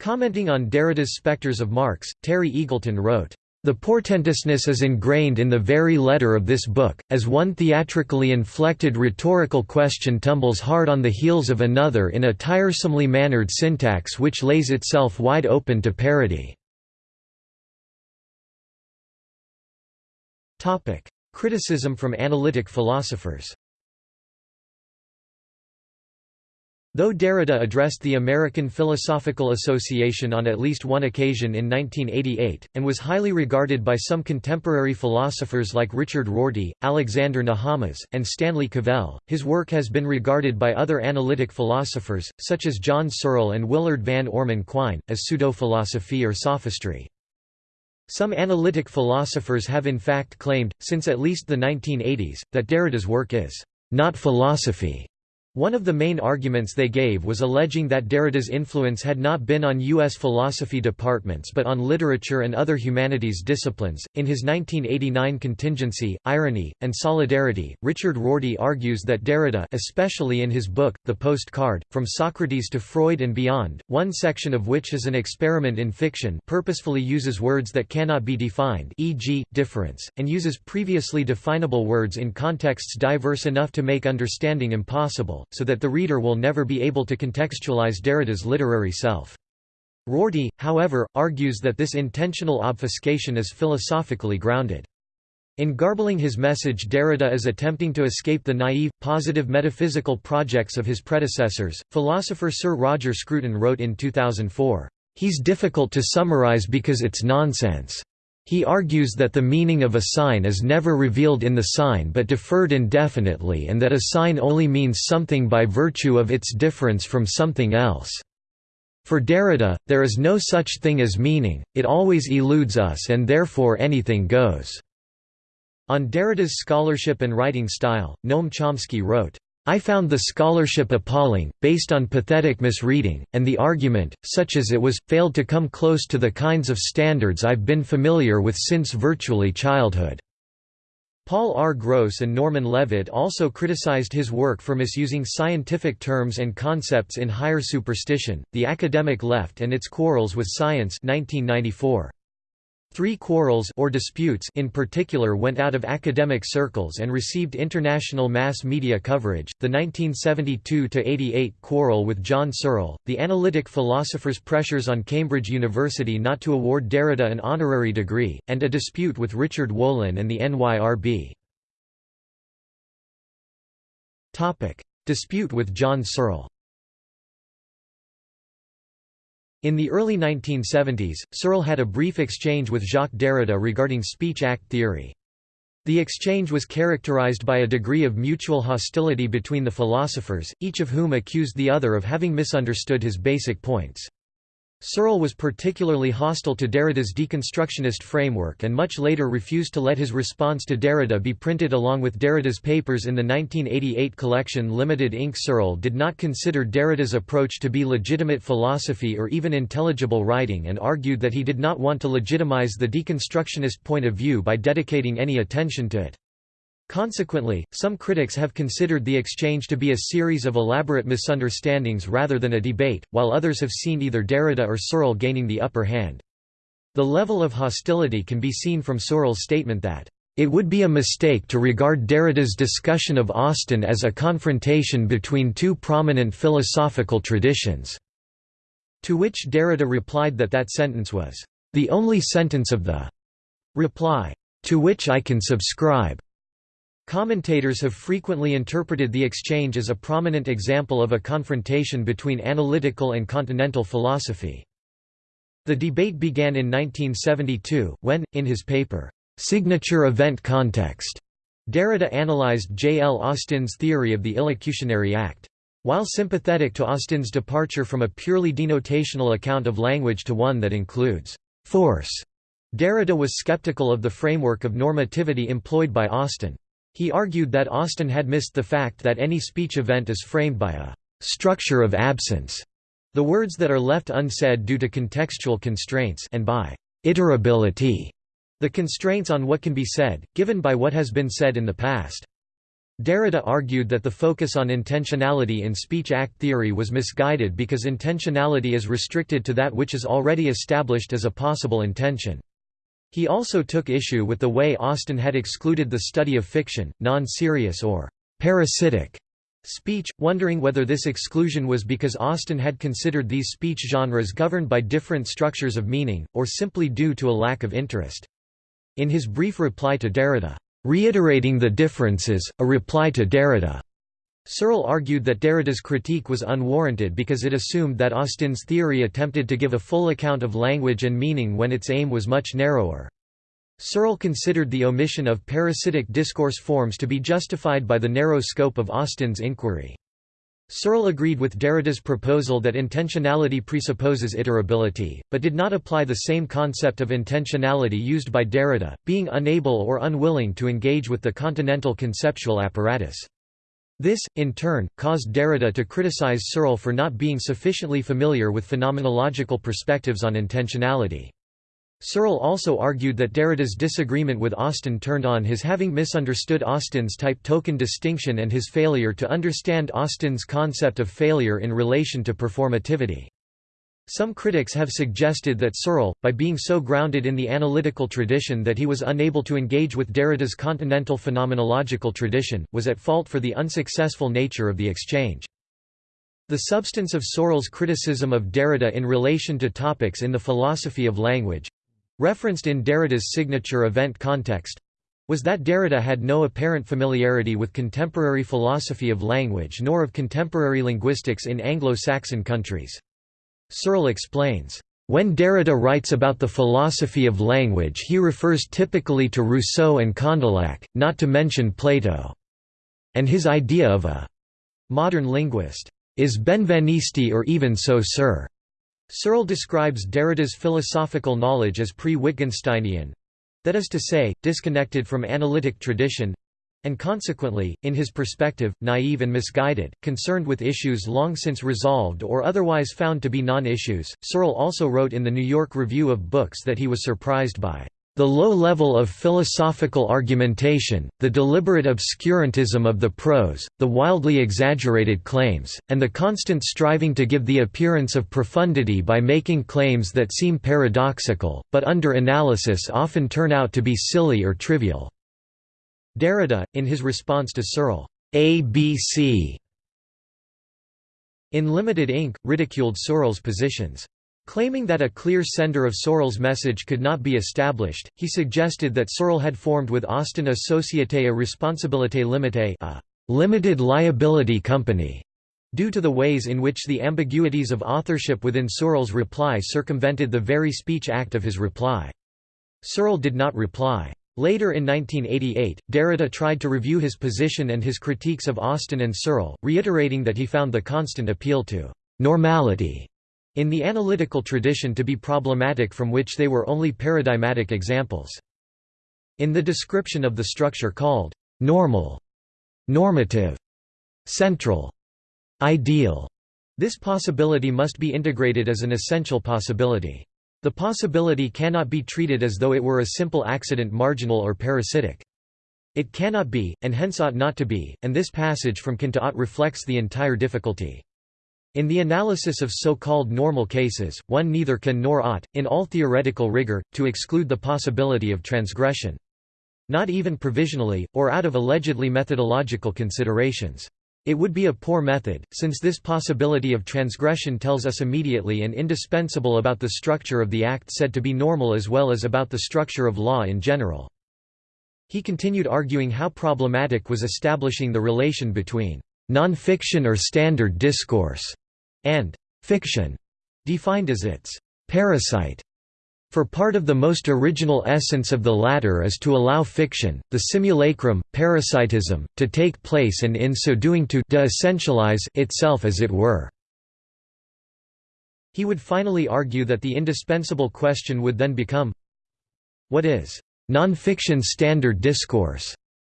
Commenting on Derrida's spectres of Marx, Terry Eagleton wrote, the portentousness is ingrained in the very letter of this book, as one theatrically inflected rhetorical question tumbles hard on the heels of another in a tiresomely mannered syntax which lays itself wide open to parody. Criticism from analytic philosophers Though Derrida addressed the American Philosophical Association on at least one occasion in 1988, and was highly regarded by some contemporary philosophers like Richard Rorty, Alexander Nehamas, and Stanley Cavell, his work has been regarded by other analytic philosophers, such as John Searle and Willard Van Orman Quine, as pseudo-philosophy or sophistry. Some analytic philosophers have in fact claimed, since at least the 1980s, that Derrida's work is not philosophy, one of the main arguments they gave was alleging that Derrida's influence had not been on U.S. philosophy departments but on literature and other humanities disciplines. In his 1989 Contingency, Irony, and Solidarity, Richard Rorty argues that Derrida, especially in his book, The Postcard, From Socrates to Freud and Beyond, one section of which is an experiment in fiction, purposefully uses words that cannot be defined, e.g., difference, and uses previously definable words in contexts diverse enough to make understanding impossible so that the reader will never be able to contextualize Derrida's literary self. Rorty, however, argues that this intentional obfuscation is philosophically grounded. In garbling his message Derrida is attempting to escape the naive, positive metaphysical projects of his predecessors. Philosopher Sir Roger Scruton wrote in 2004, "...he's difficult to summarize because it's nonsense. He argues that the meaning of a sign is never revealed in the sign but deferred indefinitely and that a sign only means something by virtue of its difference from something else. For Derrida, there is no such thing as meaning, it always eludes us and therefore anything goes." On Derrida's scholarship and writing style, Noam Chomsky wrote, I found the scholarship appalling, based on pathetic misreading, and the argument, such as it was, failed to come close to the kinds of standards I've been familiar with since virtually childhood. Paul R. Gross and Norman Levitt also criticized his work for misusing scientific terms and concepts in higher superstition, The Academic Left and Its Quarrels with Science 1994. Three quarrels or disputes in particular went out of academic circles and received international mass media coverage, the 1972–88 quarrel with John Searle, the analytic philosopher's pressures on Cambridge University not to award Derrida an honorary degree, and a dispute with Richard Wolin and the NYRB. Dispute with John Searle In the early 1970s, Searle had a brief exchange with Jacques Derrida regarding speech-act theory. The exchange was characterized by a degree of mutual hostility between the philosophers, each of whom accused the other of having misunderstood his basic points. Searle was particularly hostile to Derrida's deconstructionist framework and much later refused to let his response to Derrida be printed along with Derrida's papers in the 1988 collection Limited Inc. Searle did not consider Derrida's approach to be legitimate philosophy or even intelligible writing and argued that he did not want to legitimize the deconstructionist point of view by dedicating any attention to it. Consequently, some critics have considered the exchange to be a series of elaborate misunderstandings rather than a debate, while others have seen either Derrida or Searle gaining the upper hand. The level of hostility can be seen from Searle's statement that, "...it would be a mistake to regard Derrida's discussion of Austin as a confrontation between two prominent philosophical traditions." To which Derrida replied that that sentence was, "...the only sentence of the reply, to which I can subscribe." Commentators have frequently interpreted the exchange as a prominent example of a confrontation between analytical and continental philosophy. The debate began in 1972, when, in his paper, "'Signature Event Context' Derrida analyzed J. L. Austin's theory of the illocutionary act. While sympathetic to Austin's departure from a purely denotational account of language to one that includes force, Derrida was skeptical of the framework of normativity employed by Austin. He argued that Austin had missed the fact that any speech event is framed by a structure of absence, the words that are left unsaid due to contextual constraints and by iterability, the constraints on what can be said, given by what has been said in the past. Derrida argued that the focus on intentionality in speech-act theory was misguided because intentionality is restricted to that which is already established as a possible intention. He also took issue with the way Austin had excluded the study of fiction, non-serious or parasitic speech, wondering whether this exclusion was because Austin had considered these speech genres governed by different structures of meaning, or simply due to a lack of interest. In his brief reply to Derrida, "'Reiterating the Differences, a Reply to Derrida' Searle argued that Derrida's critique was unwarranted because it assumed that Austin's theory attempted to give a full account of language and meaning when its aim was much narrower. Searle considered the omission of parasitic discourse forms to be justified by the narrow scope of Austin's inquiry. Searle agreed with Derrida's proposal that intentionality presupposes iterability, but did not apply the same concept of intentionality used by Derrida, being unable or unwilling to engage with the continental conceptual apparatus. This, in turn, caused Derrida to criticize Searle for not being sufficiently familiar with phenomenological perspectives on intentionality. Searle also argued that Derrida's disagreement with Austin turned on his having misunderstood Austin's type-token distinction and his failure to understand Austin's concept of failure in relation to performativity. Some critics have suggested that Searle, by being so grounded in the analytical tradition that he was unable to engage with Derrida's continental phenomenological tradition, was at fault for the unsuccessful nature of the exchange. The substance of Searle's criticism of Derrida in relation to topics in the philosophy of language—referenced in Derrida's signature event context, was that Derrida had no apparent familiarity with contemporary philosophy of language nor of contemporary linguistics in Anglo-Saxon countries. Searle explains, "...when Derrida writes about the philosophy of language he refers typically to Rousseau and Condillac, not to mention Plato. And his idea of a modern linguist is Benveniste or even Saussure." Searle describes Derrida's philosophical knowledge as pre-Wittgensteinian—that is to say, disconnected from analytic tradition, and consequently, in his perspective, naive and misguided, concerned with issues long since resolved or otherwise found to be non-issues. Searle also wrote in the New York Review of Books that he was surprised by the low level of philosophical argumentation, the deliberate obscurantism of the prose, the wildly exaggerated claims, and the constant striving to give the appearance of profundity by making claims that seem paradoxical, but under analysis often turn out to be silly or trivial. Derrida, in his response to Searle, ABC, in Limited Inc., ridiculed Searle's positions. Claiming that a clear sender of Searle's message could not be established, he suggested that Searle had formed with Austin a Société à responsabilité limitée a limited liability company, due to the ways in which the ambiguities of authorship within Searle's reply circumvented the very speech act of his reply. Searle did not reply. Later in 1988, Derrida tried to review his position and his critiques of Austin and Searle, reiterating that he found the constant appeal to «normality» in the analytical tradition to be problematic from which they were only paradigmatic examples. In the description of the structure called «normal», «normative», «central», «ideal», this possibility must be integrated as an essential possibility. The possibility cannot be treated as though it were a simple accident marginal or parasitic. It cannot be, and hence ought not to be, and this passage from Can to ought reflects the entire difficulty. In the analysis of so-called normal cases, one neither can nor ought, in all theoretical rigor, to exclude the possibility of transgression. Not even provisionally, or out of allegedly methodological considerations. It would be a poor method, since this possibility of transgression tells us immediately and indispensable about the structure of the act said to be normal as well as about the structure of law in general. He continued arguing how problematic was establishing the relation between non-fiction or standard discourse and fiction, defined as its parasite for part of the most original essence of the latter is to allow fiction, the simulacrum, parasitism, to take place and in so doing to de-essentialize itself as it were. He would finally argue that the indispensable question would then become What is non-fiction standard discourse?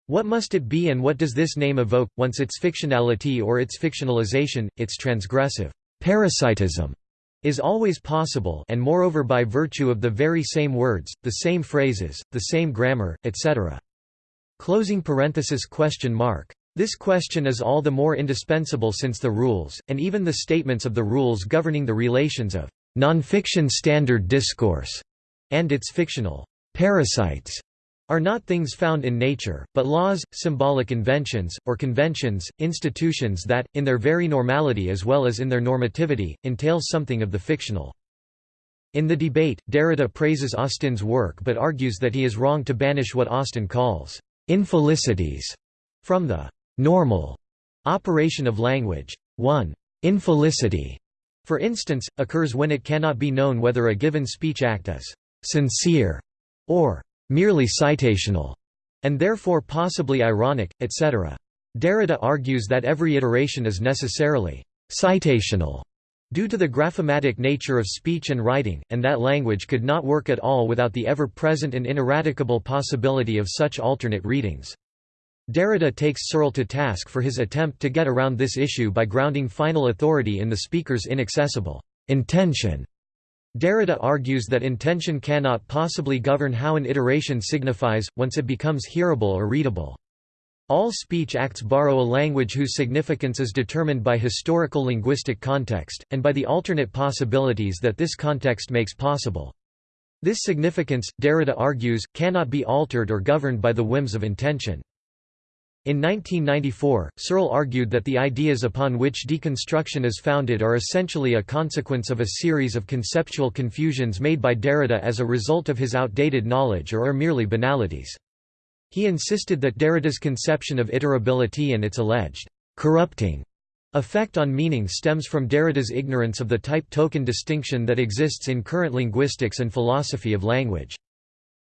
What must it be and what does this name evoke, once its fictionality or its fictionalization, its transgressive parasitism is always possible and moreover by virtue of the very same words, the same phrases, the same grammar, etc. Closing parenthesis question mark. This question is all the more indispensable since the rules, and even the statements of the rules governing the relations of nonfiction standard discourse and its fictional parasites are not things found in nature, but laws, symbolic inventions, or conventions, institutions that, in their very normality as well as in their normativity, entail something of the fictional. In the debate, Derrida praises Austin's work but argues that he is wrong to banish what Austin calls infelicities from the normal operation of language. 1. Infelicity, for instance, occurs when it cannot be known whether a given speech act is sincere or merely citational, and therefore possibly ironic, etc. Derrida argues that every iteration is necessarily citational due to the graphematic nature of speech and writing, and that language could not work at all without the ever-present and ineradicable possibility of such alternate readings. Derrida takes Searle to task for his attempt to get around this issue by grounding final authority in the speaker's inaccessible intention. Derrida argues that intention cannot possibly govern how an iteration signifies, once it becomes hearable or readable. All speech acts borrow a language whose significance is determined by historical linguistic context, and by the alternate possibilities that this context makes possible. This significance, Derrida argues, cannot be altered or governed by the whims of intention. In 1994, Searle argued that the ideas upon which deconstruction is founded are essentially a consequence of a series of conceptual confusions made by Derrida as a result of his outdated knowledge or are merely banalities. He insisted that Derrida's conception of iterability and its alleged corrupting effect on meaning stems from Derrida's ignorance of the type-token distinction that exists in current linguistics and philosophy of language.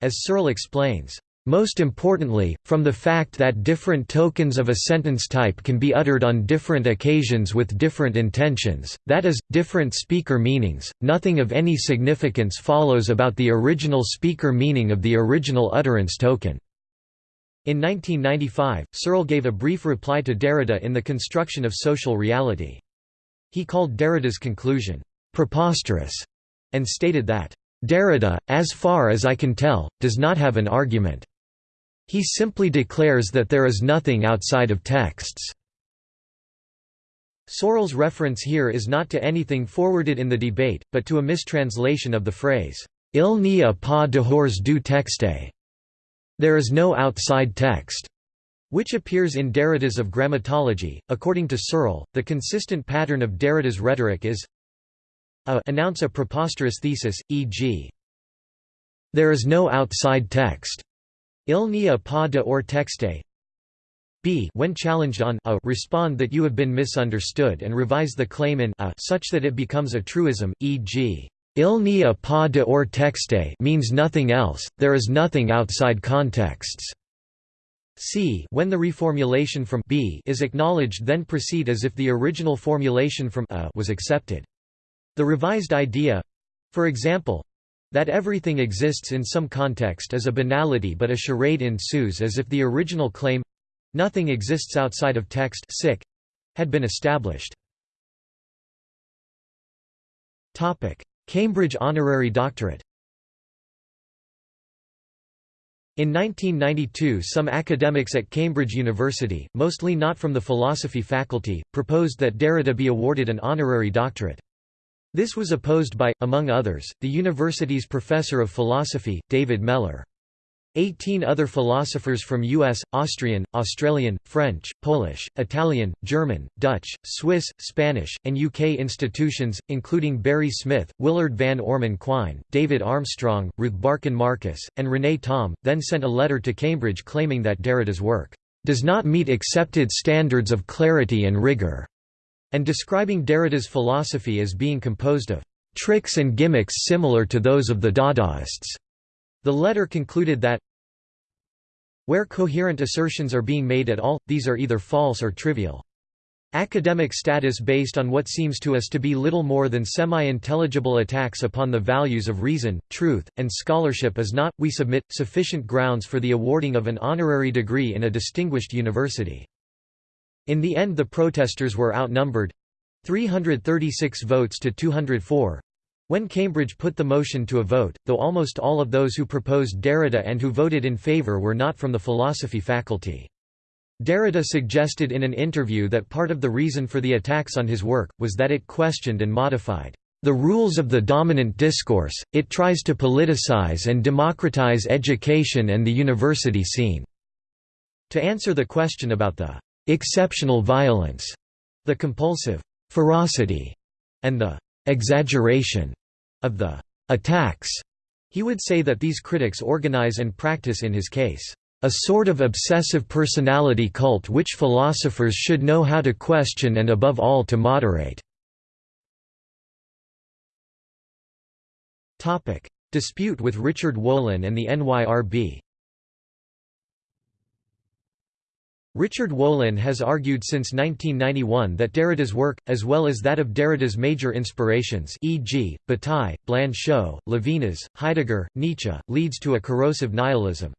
As Searle explains, most importantly, from the fact that different tokens of a sentence type can be uttered on different occasions with different intentions, that is, different speaker meanings, nothing of any significance follows about the original speaker meaning of the original utterance token. In 1995, Searle gave a brief reply to Derrida in The Construction of Social Reality. He called Derrida's conclusion, "...preposterous", and stated that, "...Derrida, as far as I can tell, does not have an argument." He simply declares that there is nothing outside of texts. Searle's reference here is not to anything forwarded in the debate, but to a mistranslation of the phrase, Il n'y a pas dehors du texte. There is no outside text which appears in Derrida's of Grammatology. According to Searle, the consistent pattern of Derrida's rhetoric is a announce a preposterous thesis, e.g. There is no outside text, Il n'y a pas de hors texte. b when challenged on a respond that you have been misunderstood and revise the claim in a such that it becomes a truism, e.g. Il n'y a pas de hors texte means nothing else, there is nothing outside contexts. c when the reformulation from b is acknowledged then proceed as if the original formulation from a was accepted. The revised idea—for example, that everything exists in some context is a banality but a charade ensues as if the original claim—nothing exists outside of text had been established. Cambridge honorary doctorate In 1992 some academics at Cambridge University, mostly not from the philosophy faculty, proposed that Derrida be awarded an honorary doctorate. This was opposed by, among others, the university's professor of philosophy, David Mellor. Eighteen other philosophers from US, Austrian, Australian, French, Polish, Italian, German, Dutch, Swiss, Spanish, and UK institutions, including Barry Smith, Willard Van Orman Quine, David Armstrong, Ruth Barcan Marcus, and René Thom, then sent a letter to Cambridge claiming that Derrida's work does not meet accepted standards of clarity and rigor and describing Derrida's philosophy as being composed of tricks and gimmicks similar to those of the Dadaists. The letter concluded that where coherent assertions are being made at all, these are either false or trivial. Academic status based on what seems to us to be little more than semi-intelligible attacks upon the values of reason, truth, and scholarship is not, we submit, sufficient grounds for the awarding of an honorary degree in a distinguished university. In the end the protesters were outnumbered—336 votes to 204, when Cambridge put the motion to a vote, though almost all of those who proposed Derrida and who voted in favour were not from the philosophy faculty. Derrida suggested in an interview that part of the reason for the attacks on his work, was that it questioned and modified the rules of the dominant discourse, it tries to politicize and democratize education and the university scene." To answer the question about the exceptional violence, the compulsive ferocity, and the exaggeration of the attacks. He would say that these critics organize and practice in his case a sort of obsessive personality cult which philosophers should know how to question and above all to moderate." Dispute with Richard Wolin and the NYRB Richard Wolin has argued since 1991 that Derrida's work, as well as that of Derrida's major inspirations e.g., Bataille, Blanchot, Levinas, Heidegger, Nietzsche, leads to a corrosive nihilism.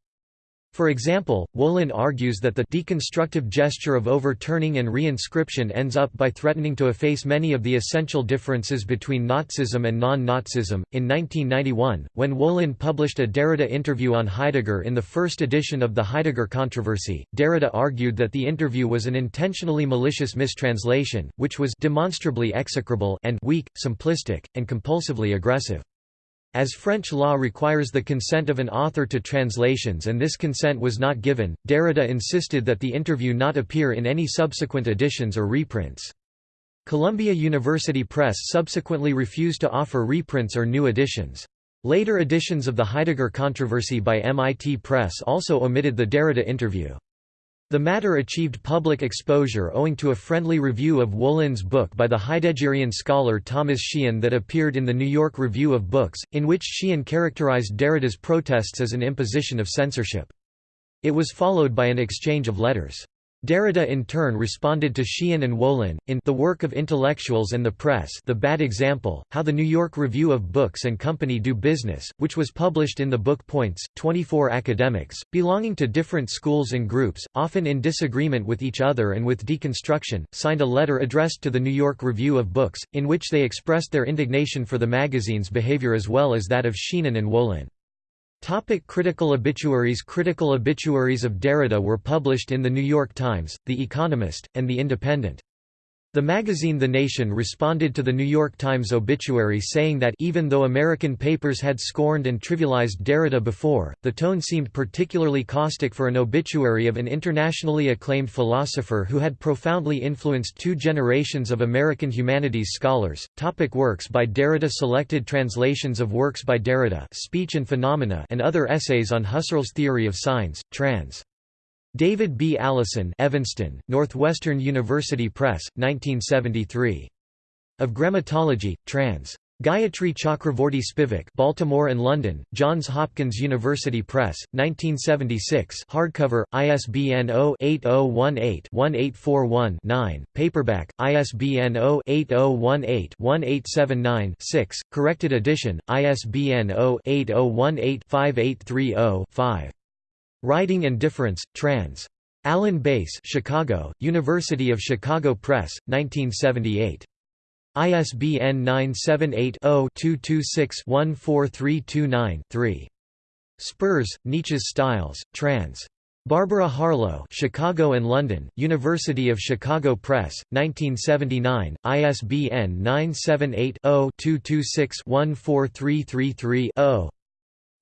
For example, Wolin argues that the deconstructive gesture of overturning and reinscription ends up by threatening to efface many of the essential differences between Nazism and non-Nazism. In 1991, when Wolin published a Derrida interview on Heidegger in the first edition of the Heidegger controversy, Derrida argued that the interview was an intentionally malicious mistranslation, which was demonstrably execrable and weak, simplistic, and compulsively aggressive. As French law requires the consent of an author to translations and this consent was not given, Derrida insisted that the interview not appear in any subsequent editions or reprints. Columbia University Press subsequently refused to offer reprints or new editions. Later editions of the Heidegger controversy by MIT Press also omitted the Derrida interview. The matter achieved public exposure owing to a friendly review of Wolin's book by the Heideggerian scholar Thomas Sheehan that appeared in the New York Review of Books, in which Sheehan characterized Derrida's protests as an imposition of censorship. It was followed by an exchange of letters. Derrida in turn responded to Sheehan and Wolin, in The Work of Intellectuals and the Press The Bad Example, How the New York Review of Books and Company Do Business, which was published in the book Points, 24 academics, belonging to different schools and groups, often in disagreement with each other and with deconstruction, signed a letter addressed to the New York Review of Books, in which they expressed their indignation for the magazine's behavior as well as that of Sheehan and Wolin. Topic critical obituaries Critical obituaries of Derrida were published in The New York Times, The Economist, and The Independent. The magazine The Nation responded to the New York Times obituary saying that even though American papers had scorned and trivialized Derrida before, the tone seemed particularly caustic for an obituary of an internationally acclaimed philosopher who had profoundly influenced two generations of American humanities scholars. Topic works by Derrida Selected translations of works by Derrida Speech and Phenomena and other essays on Husserl's theory of signs, trans. David B. Allison Evanston, Northwestern University Press, 1973. Of Grammatology, trans. Gayatri Chakravorty Spivak Baltimore and London, Johns Hopkins University Press, 1976 hardcover, ISBN 0-8018-1841-9, paperback, ISBN 0-8018-1879-6, corrected edition, ISBN 0-8018-5830-5. Writing and Difference, trans. Alan Bass Chicago, University of Chicago Press, 1978. ISBN 978-0-226-14329-3. Spurs, Nietzsche's Styles, trans. Barbara Harlow Chicago and London, University of Chicago Press, 1979, ISBN 978 0 226 14333 0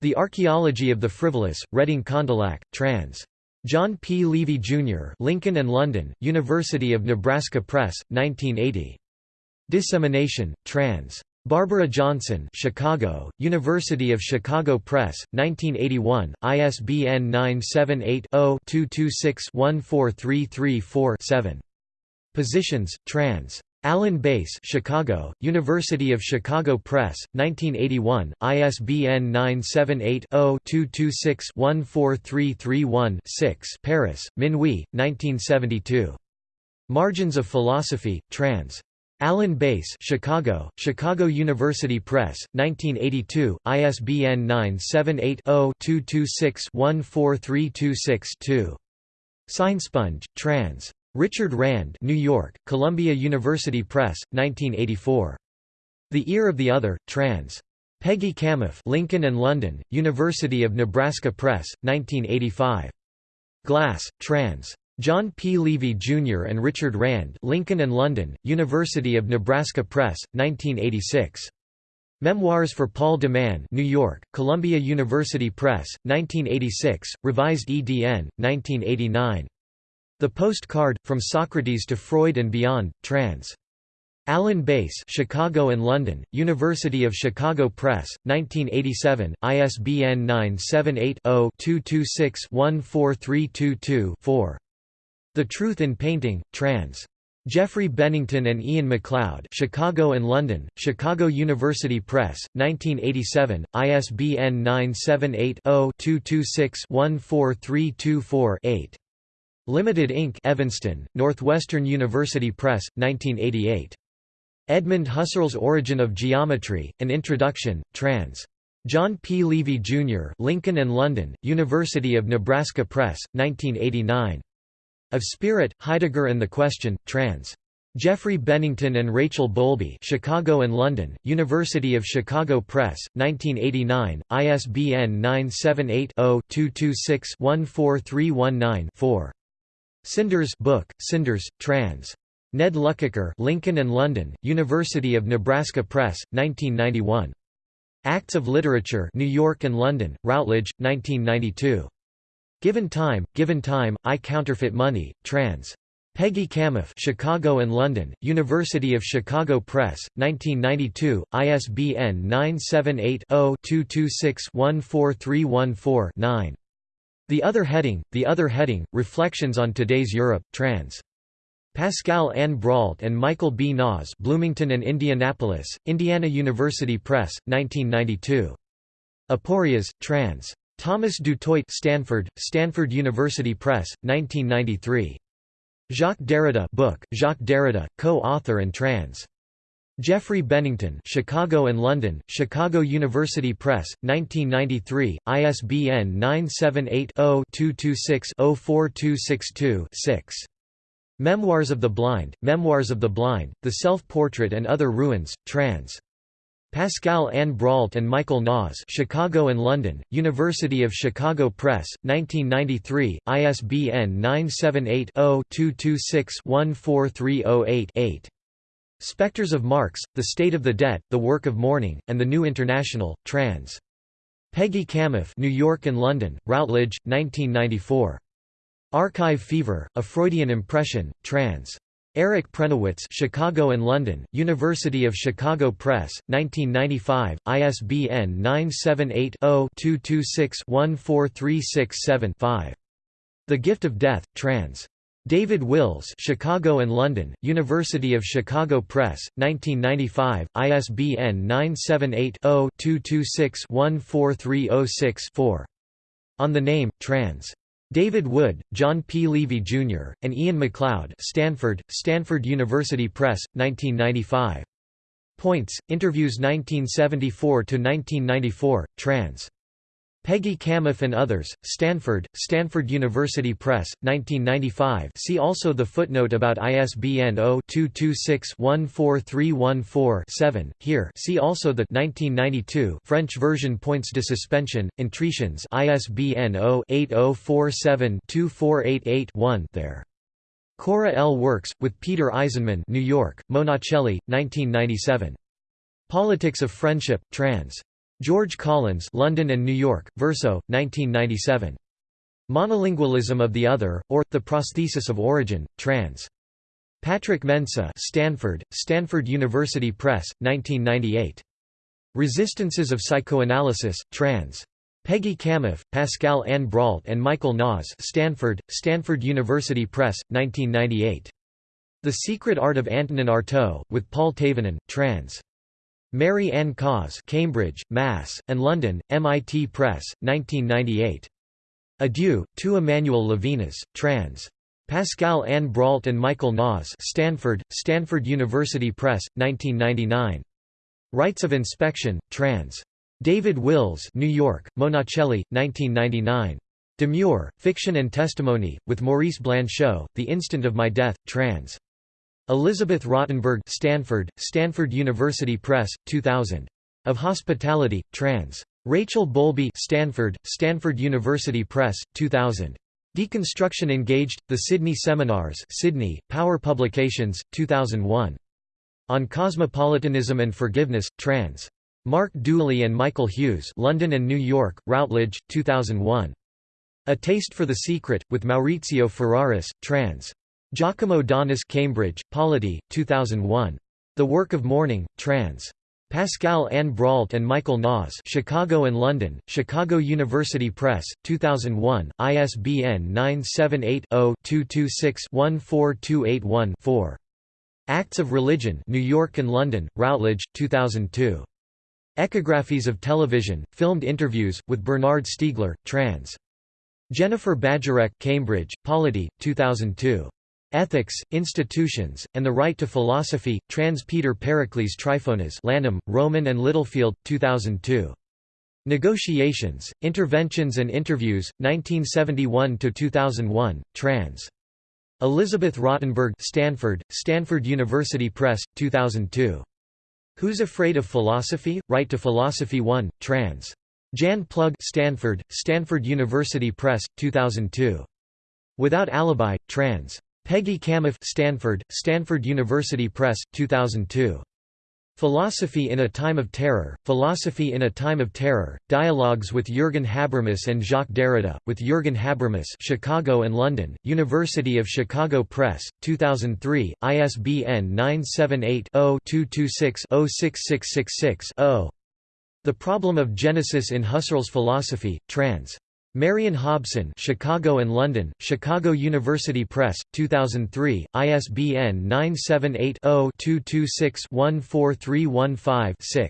the Archaeology of the Frivolous, Reading Condillac, trans. John P. Leavey, Jr. Lincoln and London, University of Nebraska Press, 1980. Dissemination, trans. Barbara Johnson Chicago, University of Chicago Press, 1981, ISBN 978-0-226-14334-7. Positions, trans. Alan Bass Chicago, University of Chicago Press, 1981, ISBN 978-0-226-14331-6 Paris, Minuit, 1972. Margins of Philosophy, trans. Alan Bass Chicago, Chicago University Press, 1982, ISBN 978-0-226-14326-2. Signsponge, trans. Richard Rand New York, Columbia University Press, 1984. The Ear of the Other, trans. Peggy Kamuf Lincoln and London, University of Nebraska Press, 1985. Glas, trans. John P. Leavey, Jr. and Richard Rand Lincoln and London, University of Nebraska Press, 1986. Memoirs for Paul de Man New York, Columbia University Press, 1986, revised edn. 1989. The Postcard, From Socrates to Freud and Beyond, trans. Alan Bass Chicago and London, University of Chicago Press, 1987, ISBN 978-0-226-14322-4. The Truth in Painting, trans. Geoffrey Bennington and Ian MacLeod Chicago and London, Chicago University Press, 1987, ISBN 978-0-226-14324-8. Limited Inc. Evanston, Northwestern University Press, 1988. Edmund Husserl's Origin of Geometry, An Introduction, trans. John P. Leavey, Jr. Lincoln and London, University of Nebraska Press, 1989. Of Spirit, Heidegger and the Question, trans. Geoffrey Bennington and Rachel Bowlby Chicago and London, University of Chicago Press, 1989, ISBN 978-0-226-14319-4. Cinders book, Cinders, trans. Ned Lukacher Lincoln and London, University of Nebraska Press, 1991. Acts of Literature New York and London, Routledge, 1992. Given Time, Given Time, I Counterfeit Money, trans. Peggy Kamuf Chicago and London, University of Chicago Press, 1992, ISBN 978-0-226-14314-9. The Other Heading, The Other Heading, Reflections on Today's Europe, trans. Pascale Anne Brault and Michael B. Naas Bloomington and Indianapolis, Indiana University Press, 1992. Aporias, trans. Thomas Dutoit Stanford, Stanford University Press, 1993. Jacques Derrida book, Jacques Derrida, co-author and trans. Geoffrey Bennington Chicago and London, Chicago University Press, 1993, ISBN 978 0 226 04262 6. Memoirs of the Blind, Memoirs of the Blind, The Self-Portrait and Other Ruins, trans. Pascale Anne Brault and Michael Naas Chicago and London, University of Chicago Press, 1993, ISBN 978-0-226-14308-8. Spectres of Marx, The State of the Debt, The Work of Mourning, and the New International, trans. Peggy Kamuf New York and London, Routledge, 1994. Archive Fever, A Freudian Impression, trans. Eric Prenowitz Chicago and London, University of Chicago Press, 1995, ISBN 978-0-226-14367-5. The Gift of Death, trans. David Wills Chicago and London, University of Chicago Press, 1995, ISBN 978-0-226-14306-4. On the Name, trans. David Wood, John P. Leavey, Jr., and Ian MacLeod Stanford, Stanford University Press, 1995. Points, Interviews 1974–1994, trans. Peggy Kamuf and others, Stanford, Stanford University Press, 1995 see also the footnote about ISBN 0-226-14314-7, here see also the 1992 French version Points de suspension, Entretiens ISBN 0-8047-2488-1 there. Chora L. Works, with Peter Eisenman New York, Monacelli, 1997. Politics of Friendship, trans. George Collins London and New York, Verso, 1997. Monolingualism of the Other, or, The Prosthesis of Origin, trans. Patrick Mensah Stanford, Stanford University Press, 1998. Resistances of Psychoanalysis, trans. Peggy Kamuf, Pascale Anne Brault and Michael Naas Stanford, Stanford University Press, 1998. The Secret Art of Antonin Artaud, with Paule Thévenin, trans. Mary Ann Caws Cambridge, Mass., and London, MIT Press, 1998. Adieu, to Emmanuel Levinas, trans. Pascale Anne Brault and Michael Naas Stanford, Stanford University Press, 1999. Rights of Inspection, trans. David Wills New York, Monacelli, 1999. Demeure, Fiction and Testimony, with Maurice Blanchot, The Instant of My Death, trans. Elizabeth Rottenberg Stanford, Stanford University Press, 2000. Of Hospitality, trans. Rachel Bowlby Stanford, Stanford University Press, 2000. Deconstruction Engaged, The Sydney Seminars Sydney, Power Publications, 2001. On Cosmopolitanism and Forgiveness, trans. Mark Dooley and Michael Hughes London and New York, Routledge, 2001. A Taste for the Secret, with Maurizio Ferraris, trans. Giacomo Donis Cambridge, Polity, 2001. The Work of Mourning, trans. Pascale Anne Brault and Michael Naas Chicago and London, Chicago University Press, 2001, ISBN 978-0-226-14281-4. Acts of Religion New York and London, Routledge, 2002. Echographies of Television, Filmed Interviews, with Bernard Stiegler, trans. Jennifer Bajorek Cambridge, Polity, 2002. Ethics, Institutions, and the Right to Philosophy, trans Peter Pericles Tryphonas Lanham, Rowman and Littlefield, 2002. Negotiations, Interventions and Interviews, 1971–2001, trans. Elizabeth Rottenberg Stanford, Stanford University Press, 2002. Who's Afraid of Philosophy? Right to Philosophy 1, trans. Jan Plug Stanford, Stanford University Press, 2002. Without Alibi, trans. Peggy Kamuf Stanford, Stanford University Press, 2002. Philosophy in a Time of Terror, Philosophy in a Time of Terror, Dialogues with Jürgen Habermas and Jacques Derrida, with Jürgen Habermas Chicago and London, University of Chicago Press, 2003, ISBN 978-0-226-06666-0. The Problem of Genesis in Husserl's Philosophy, trans. Marion Hobson Chicago and London, Chicago University Press, 2003, ISBN 978-0-226-14315-6.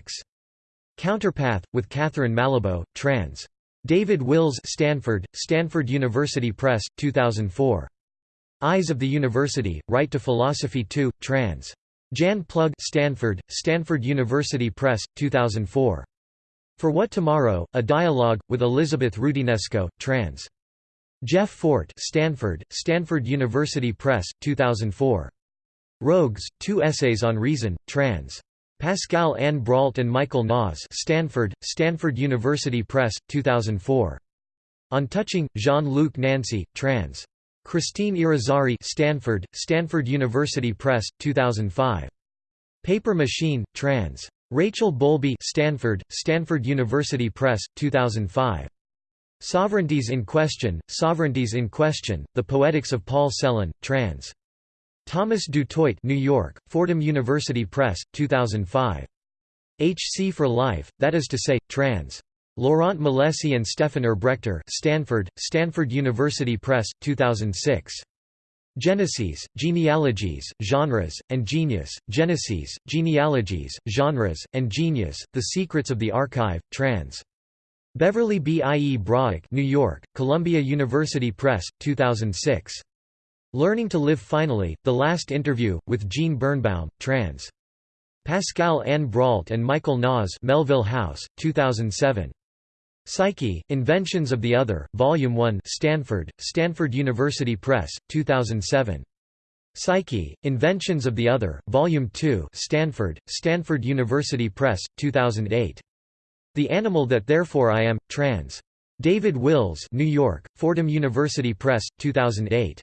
Counterpath, with Catherine Malabou, trans. David Wills Stanford, Stanford University Press, 2004. Eyes of the University, Right to Philosophy 2, trans. Jan Plug Stanford, Stanford University Press, 2004. For What Tomorrow? A Dialogue, with Elizabeth Roudinesco, trans. Jeff Fort Stanford, Stanford University Press, 2004. Rogues, Two Essays on Reason, trans. Pascale Anne Brault and Michael Naas Stanford, Stanford University Press, 2004. On Touching, Jean-Luc Nancy, trans. Christine Irizarry Stanford, Stanford University Press, 2005. Paper Machine, trans. Rachel Bowlby Stanford, Stanford University Press, 2005. Sovereignties in Question, Sovereignties in Question, The Poetics of Paul Celan, trans. Thomas Dutoit New York, Fordham University Press, 2005. HC for Life, that is to say, trans. Laurent Milesi and Stefan Herbrechter Stanford, Stanford University Press, 2006. Genesis, genealogies, genres, and genius, Genesis, genealogies, genres, and genius, The Secrets of the Archive, trans. Beverly B. I. E. Brauch New York, Columbia University Press, 2006. Learning to Live Finally, The Last Interview, with Jean Birnbaum, trans. Pascale Anne Brault and Michael Naas Melville House, 2007. Psyche, Inventions of the Other, Volume 1 Stanford, Stanford University Press, 2007. Psyche, Inventions of the Other, Volume 2 Stanford, Stanford University Press, 2008. The Animal That Therefore I Am, trans. David Wills New York, Fordham University Press, 2008.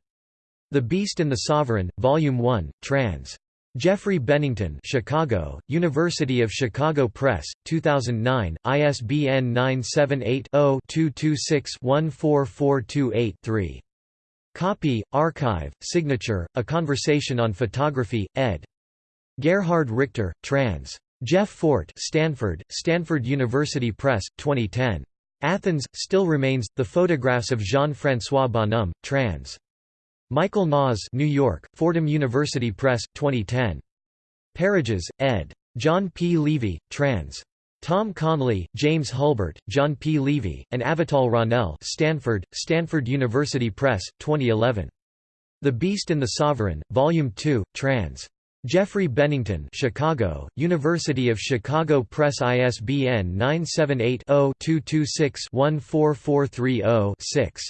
The Beast and the Sovereign, Volume 1, trans. Geoffrey Bennington Chicago, University of Chicago Press, 2009, ISBN 978-0-226-14428-3. Copy, Archive, Signature, A Conversation on Photography, ed. Gerhard Richter, trans. Jeff Fort Stanford, Stanford University Press, 2010. Athens, Still Remains, The Photographs of Jean-François Bonhomme, trans. Michael Naas New York, Fordham University Press, 2010. Parages, ed. John P. Leavey, trans. Tom Conley, James Hulbert, John P. Leavey, and Avital Ronell Stanford, Stanford University Press, 2011. The Beast and the Sovereign, Volume 2, trans. Geoffrey Bennington Chicago, University of Chicago Press ISBN 978 0 226 14430 6.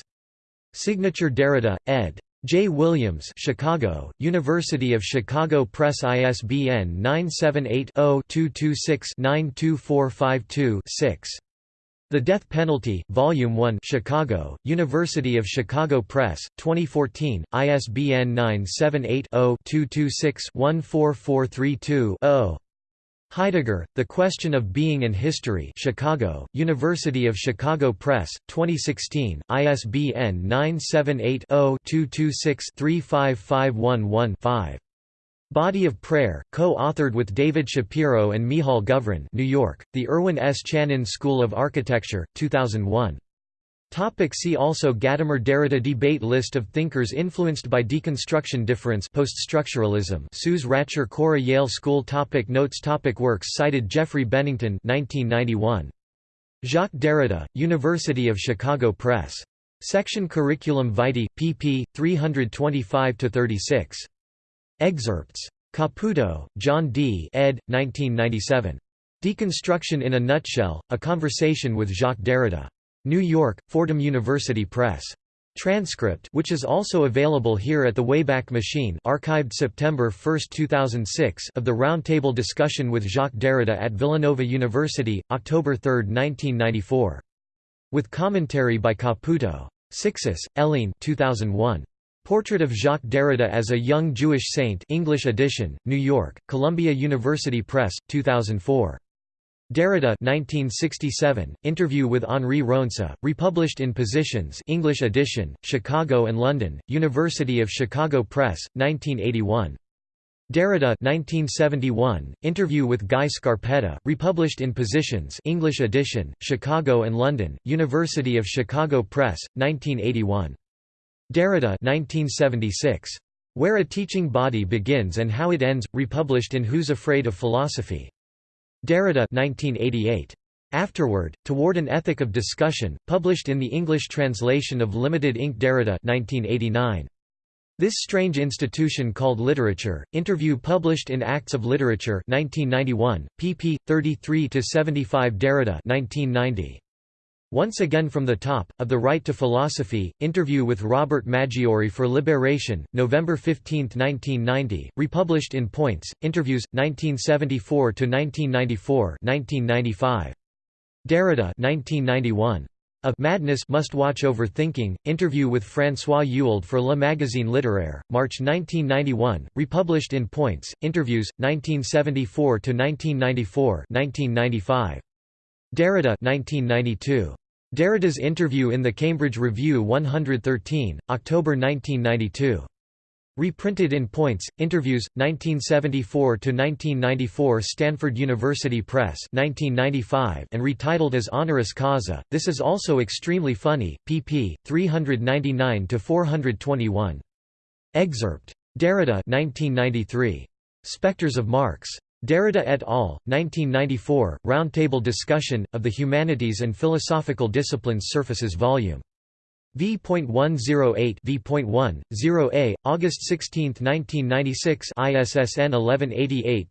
Signature Derrida, ed. J. Williams Chicago, University of Chicago Press ISBN 978-0-226-92452-6. The Death Penalty, Volume 1 Chicago, University of Chicago Press, 2014, ISBN 978-0-226-14432-0. Heidegger, The Question of Being and History Chicago, University of Chicago Press, 2016, ISBN 978 0 226 35511 5. Body of Prayer, co-authored with David Shapiro and Michal Govrin New York, The Irwin S. Chanin School of Architecture, 2001. Topic see also Gadamer Derrida Debate List of thinkers influenced by deconstruction Difference Poststructuralism Sous rature Cora Yale School topic Notes topic Works cited Geoffrey Bennington 1991. Jacques Derrida, University of Chicago Press. Section Curriculum Vitae, pp. 325–36. Excerpts. Caputo, John D. ed. 1997. Deconstruction in a Nutshell, A Conversation with Jacques Derrida. New York, Fordham University Press. Transcript which is also available here at the Wayback Machine archived September 1, 2006 of the roundtable discussion with Jacques Derrida at Villanova University, October 3, 1994. With commentary by Caputo. Cixous, Hélène 2001. Portrait of Jacques Derrida as a Young Jewish Saint English edition, New York, Columbia University Press, 2004. Derrida 1967, interview with Henri Ronse, republished in Positions English edition, Chicago and London, University of Chicago Press, 1981. Derrida 1971, interview with Guy Scarpetta, republished in Positions English edition, Chicago and London, University of Chicago Press, 1981. Derrida 1976. Where a Teaching Body Begins and How It Ends, republished in Who's Afraid of Philosophy? Derrida 1988. Afterward, Toward an Ethic of Discussion, published in the English translation of Limited Inc. Derrida 1989. This Strange Institution Called Literature, interview published in Acts of Literature 1991, pp. 33–75 Derrida 1990. Once Again from the Top, of the Right to Philosophy, interview with Robert Maggiore for Liberation, November 15, 1990, republished in Points, Interviews, 1974–1994 Derrida 1991. A Madness Must Watch Over Thinking, interview with François Ewald for Le Magazine Littéraire, March 1991, republished in Points, Interviews, 1974–1994 1995. Derrida 1992. Derrida's interview in the Cambridge Review 113, October 1992. Reprinted in Points, Interviews, 1974–1994 Stanford University Press 1995 and retitled as Honoris Causa, this is also extremely funny, pp. 399–421. Excerpt. Derrida 1993. Spectres of Marx. Derrida et al., 1994, Roundtable Discussion, of the Humanities and Philosophical Disciplines Surfaces Vol. V.108 V.1, 0a, August 16, 1996 ISSN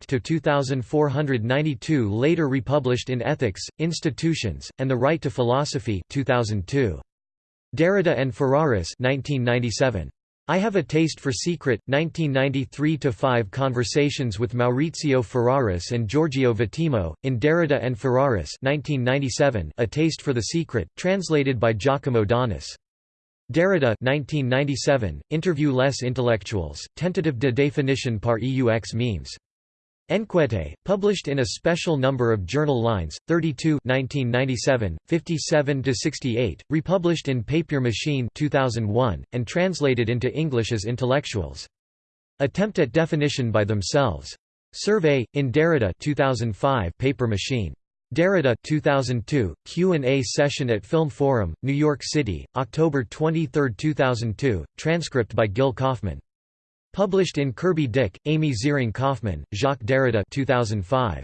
1188-2492 later republished in Ethics, Institutions, and the Right to Philosophy 2002. Derrida and Ferraris 1997. I Have a Taste for Secret, 1993–5 Conversations with Maurizio Ferraris and Giorgio Vattimo, in Derrida and Ferraris 1997, A Taste for the Secret, translated by Giacomo Donis. Derrida 1997, Interview Les Intellectuals, Tentative de définition par EUX memes. Enquete, published in a special number of Journal Lines, 32 1997, 57–68, republished in Papier Machine 2001, and translated into English as Intellectuals. Attempt at definition by themselves. Survey, in Derrida 2005 Paper Machine. Derrida 2002, Q&A session at Film Forum, New York City, October 23, 2002, transcript by Gil Kaufman. Published in Kirby Dick, Amy Ziering Kaufman, Jacques Derrida 2005.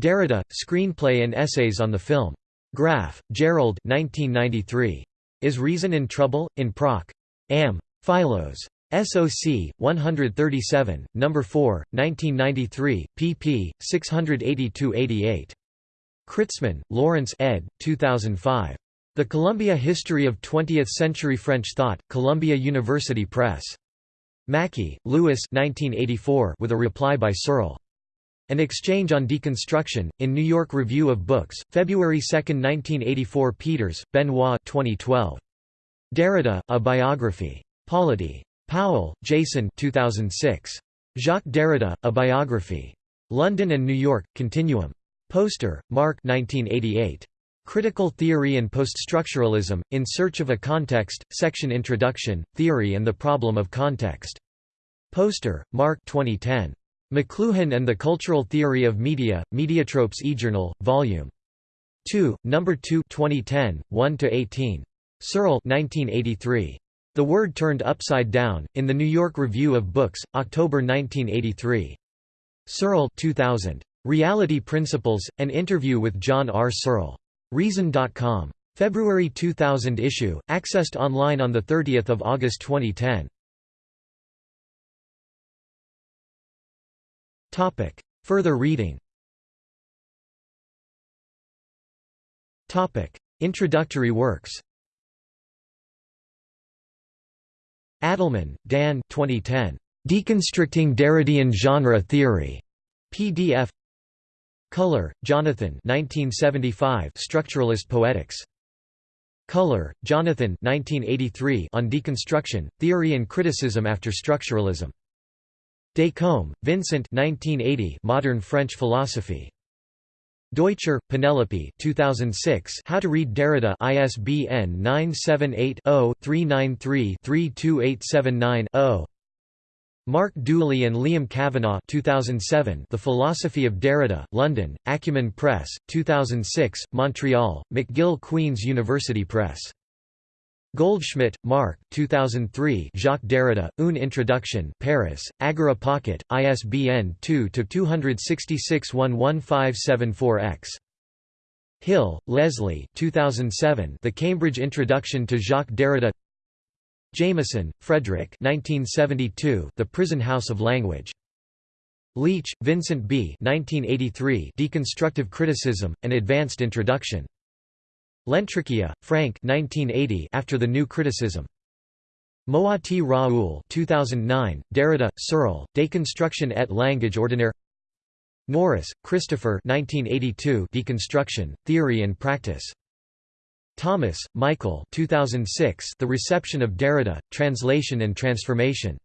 Derrida, Screenplay and Essays on the Film. Graff, Gerald 1993. Is Reason in Trouble? In Proc. Am. Philos. SOC 137, number 4, 1993, pp. 682-88. Kritzman, Lawrence ed. 2005. The Columbia History of Twentieth-Century French Thought, Columbia University Press. Mackey, Louis with a reply by Searle. An Exchange on Deconstruction, in New York Review of Books, February 2, 1984 Peeters, Benoit 2012. Derrida, A Biography. Polity. Powell, Jason 2006. Jacques Derrida, A Biography. London and New York, Continuum. Poster, Mark 1988. Critical Theory and Poststructuralism, In Search of a Context, Section Introduction, Theory and the Problem of Context. Poster, Mark 2010. McLuhan and the Cultural Theory of Media, Mediatropes eJournal, Vol. 2, No. 2 2010, 1–18. Searle 1983. The Word Turned Upside Down, in the New York Review of Books, October 1983. Searle 2000. Reality Principles, an interview with John R. Searle. Reason.com. February 2000 issue, accessed online on 30 August 2010. Topic. Further reading Topic. Introductory works Adelman, Dan 2010. Deconstructing Derridean Genre Theory. PDF Culler, Jonathan 1975 Structuralist Poetics. Culler, Jonathan 1983 On Deconstruction, Theory and Criticism After Structuralism. Descombes, Vincent 1980 Modern French Philosophy. Deutscher, Penelope 2006 How to Read Derrida ISBN 978-0-393-32879-0 Mark Dooley and Liam Kavanagh 2007 The Philosophy of Derrida, London, Acumen Press, 2006, Montreal, McGill Queen's University Press Goldschmidt, Mark 2003 Jacques Derrida, Une Introduction Paris, Agora Pocket, ISBN 2-266-11574-X. Hill, Leslie 2007 The Cambridge Introduction to Jacques Derrida Jameson, Frederick 1972 The Prison House of Language. Leitch, Vincent B. 1983 Deconstructive Criticism, An Advanced Introduction. Lentricchia, Frank 1980 After the New Criticism. Moati Raoul 2009, Derrida, Searle, Deconstruction et langage ordinaire Norris, Christopher 1982 Deconstruction, Theory and Practice. Thomas, Michael 2006 The Reception of Derrida, Translation and Transformation.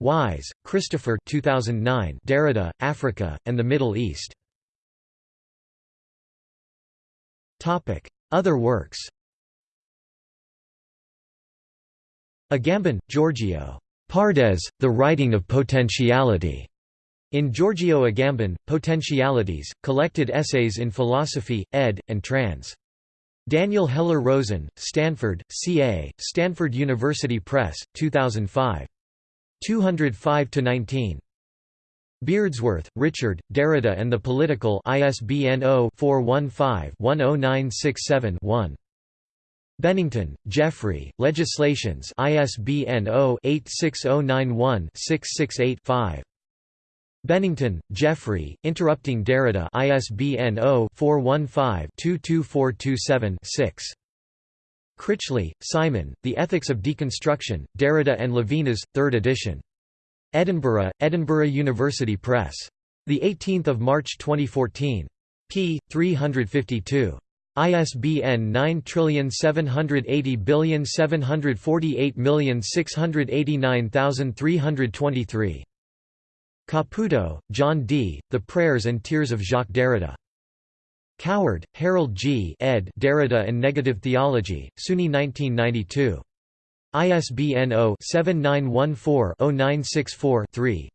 Wise, Christopher 2009 Derrida, Africa, and the Middle East. Other works Agamben, Giorgio. Pardes, The Writing of Potentiality. In Giorgio Agamben, Potentialities, Collected Essays in Philosophy, ed. and trans. Daniel Heller-Roazen, Stanford, CA, Stanford University Press, 2005. 205–19. Beardsworth, Richard, Derrida and the Political ISBN 0-415-10967-1. Bennington, Geoffrey, Legislations ISBN 0-86091-668-5. Bennington, Geoffrey, Interrupting Derrida ISBN 0-415-22427-6. Critchley, Simon, The Ethics of Deconstruction, Derrida and Levinas, 3rd edition. Edinburgh, Edinburgh University Press. 18 March 2014. p. 352. ISBN 9780748689323. Caputo, John D., The Prayers and Tears of Jacques Derrida. Coward, Harold G. ed. Derrida and Negative Theology, SUNY 1992. ISBN 0-7914-0964-3.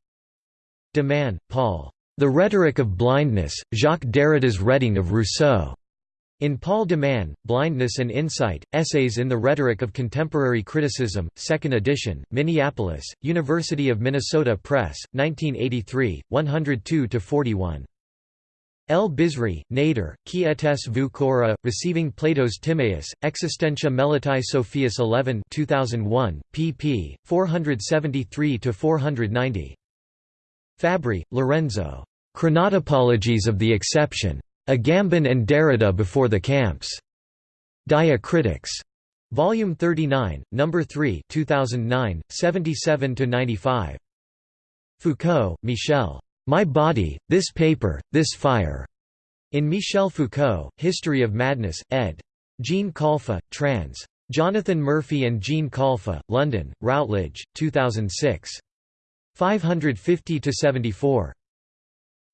de Man, Paul. The Rhetoric of Blindness, Jacques Derrida's Reading of Rousseau. In Paul de Man, Blindness and Insight, Essays in the Rhetoric of Contemporary Criticism, 2nd edition, Minneapolis, University of Minnesota Press, 1983, 102–41. El Bizri, Nader, qui etes Cora, Receiving Plato's Timaeus, Existentia Melitae Sophias 11 2001, pp. 473–490. Fabri, Lorenzo. Chronotopologies of the Exception. Agamben and Derrida before the camps. Diacritics. Volume 39, Number 3, 2009, 77 to 95. Foucault, Michel. My Body, This Paper, This Fire. In Michel Foucault, History of Madness, ed. Jean Khalfa, trans. Jonathan Murphy and Jean Khalfa, London, Routledge, 2006. 550–74.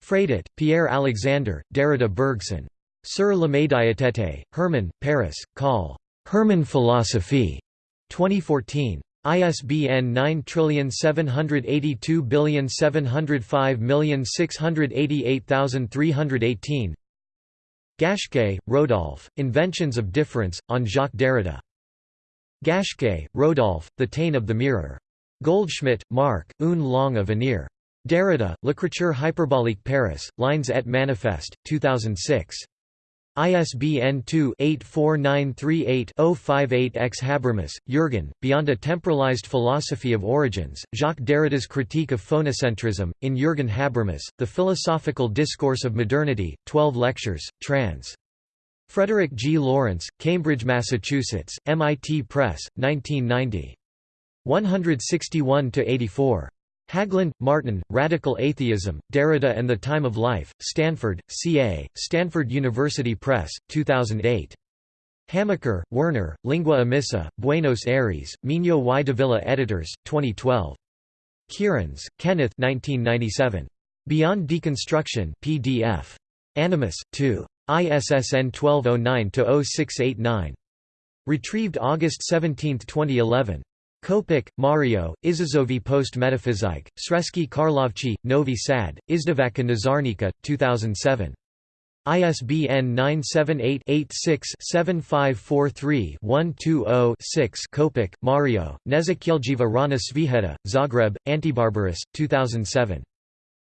Freidet, Pierre Alexander, Derrida Bergson. Sur la médiathèque, Hermann, Paris, Call. Hermann Philosophie. 2014. ISBN 9782705688318 Gasché, Rodolphe, Inventions of Difference, on Jacques Derrida. Gasché, Rodolphe, The Tain of the Mirror. Goldschmidt, Mark, Une langue à venir. Derrida, L'écriture hyperbolique Paris, Lines et Manifeste, 2006. ISBN 2-84938-058-X Habermas, Jürgen, Beyond a Temporalized Philosophy of Origins, Jacques Derrida's Critique of Phonocentrism, in Jürgen Habermas, The Philosophical Discourse of Modernity, 12 lectures, trans. Frederick G. Lawrence, Cambridge, Massachusetts, MIT Press, 1990. 161–84. Hägglund, Martin, Radical Atheism, Derrida and the Time of Life, Stanford, CA, Stanford University Press, 2008. Hamacher, Werner, Lingua Emissa, Buenos Aires, Minho y Davila Editors, 2012. Kierans, Kenneth 1997. Beyond Deconstruction PDF. Animus, 2. ISSN 1209-0689. Retrieved August 17, 2011. Kopić, Mario, Izazovi post Metaphysique, Sremski Karlovci, Novi Sad, Izdavaka Nazarnika, 2007. ISBN 978-86-7543-120-6 Kopić, Mario, Nezakieljiva Rana Sviheta, Zagreb, Antibarbaras, 2007.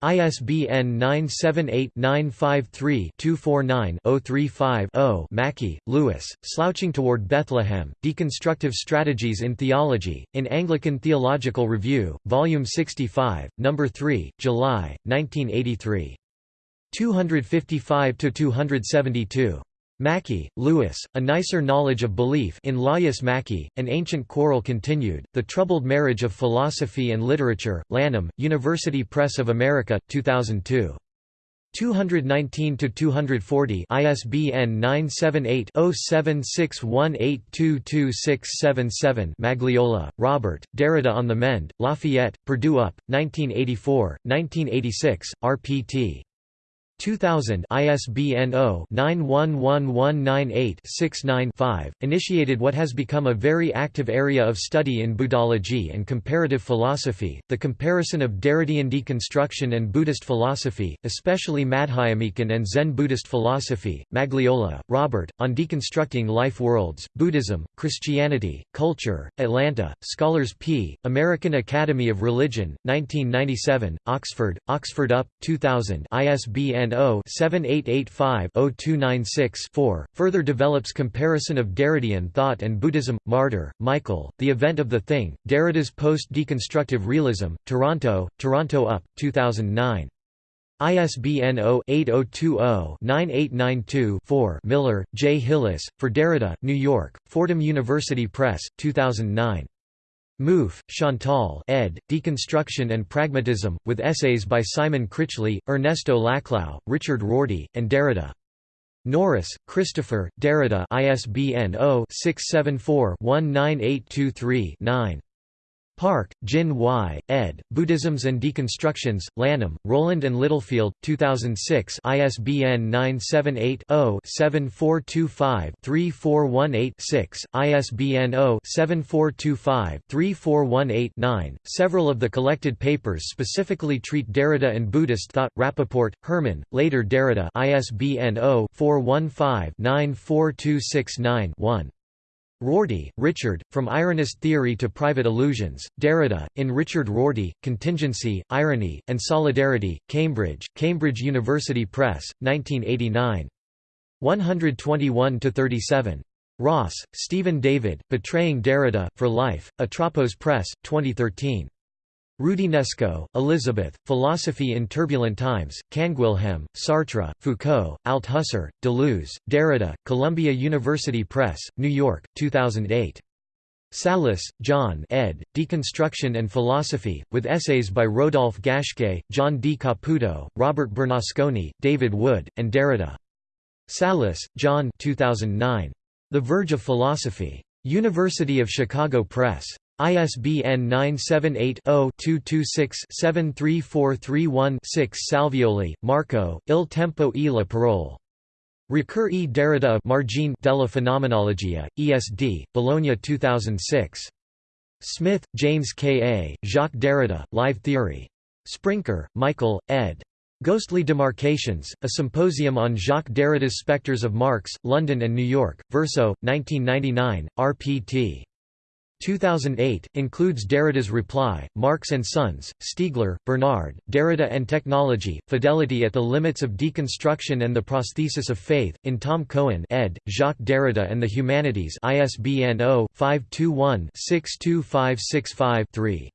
ISBN 978-953-249-035-0 Mackey, Louis, Slouching Toward Bethlehem, Deconstructive Strategies in Theology, in Anglican Theological Review, Volume 65, No. 3, July, 1983. 255–272. Mackey, Lewis, A Nicer Knowledge of Belief in Laius Mackey, An Ancient Quarrel Continued, The Troubled Marriage of Philosophy and Literature, Lanham, University Press of America, 2002. 219–240 ISBN 978-0761822677 Magliola, Robert, Derrida on the Mend, Lafayette, Purdue UP, 1984, 1986, rpt. 2000 ISBN 0-911198-69-5, initiated what has become a very active area of study in Buddhology and comparative philosophy, the comparison of Derridian deconstruction and Buddhist philosophy, especially Madhyamika and Zen Buddhist philosophy, Magliola, Robert, on deconstructing life worlds, Buddhism, Christianity, culture, Atlanta, Scholars P., American Academy of Religion, 1997, Oxford, Oxford UP, 2000 ISBN 0-7885-0296-4, further develops comparison of Derridian thought and Buddhism. Marder, Michael, The Event of the Thing, Derrida's Post-Deconstructive Realism, Toronto, Toronto UP, 2009. ISBN 0-8020-9892-4 Miller, J. Hillis, for Derrida, New York, Fordham University Press, 2009. Mouffe, Chantal ed., Deconstruction and Pragmatism, with essays by Simon Critchley, Ernesto Laclau, Richard Rorty, and Derrida. Norris, Christopher, Derrida ISBN 0-674-19823-9. Park, Jin Y., ed., Buddhisms and Deconstructions, Lanham, Rowman and Littlefield, 2006 ISBN 978-0-7425-3418-6, ISBN 0-7425-3418-9. Several of the collected papers specifically treat Derrida and Buddhist thought. Rappaport, Herman, later Derrida ISBN 0-415-94269-1. Rorty, Richard, From Ironist Theory to Private Illusions, Derrida, in Richard Rorty, Contingency, Irony, and Solidarity, Cambridge, Cambridge University Press, 1989. 121–37. Ross, Stephen David, Betraying Derrida, For Life, Atropos Press, 2013. Roudinesco, Elizabeth, Philosophy in Turbulent Times, Canguilhem, Sartre, Foucault, Althusser, Deleuze, Derrida, Columbia University Press, New York, 2008. Sallis, John ed., Deconstruction and Philosophy, with essays by Rodolphe Gasché, John D. Caputo, Robert Bernasconi, David Wood, and Derrida. Sallis, John 2009. The Verge of Philosophy. University of Chicago Press. ISBN 978-0-226-73431-6 Salvioli, Marco, Il tempo e la parole. Ricoeur e Derrida Margine della Phenomenologia, ESD, Bologna 2006. Smith, James K. A., Jacques Derrida, Live Theory. Sprinker, Michael, ed. Ghostly Demarcations, a symposium on Jacques Derrida's Spectres of Marx, London and New York, Verso, 1999, rpt. 2008, includes Derrida's Reply, Marx and Sons, Stiegler, Bernard, Derrida and Technology, Fidelity at the Limits of Deconstruction and the Prosthesis of Faith, in Tom Cohen ed., Jacques Derrida and the Humanities ISBN 0-521-62565-3.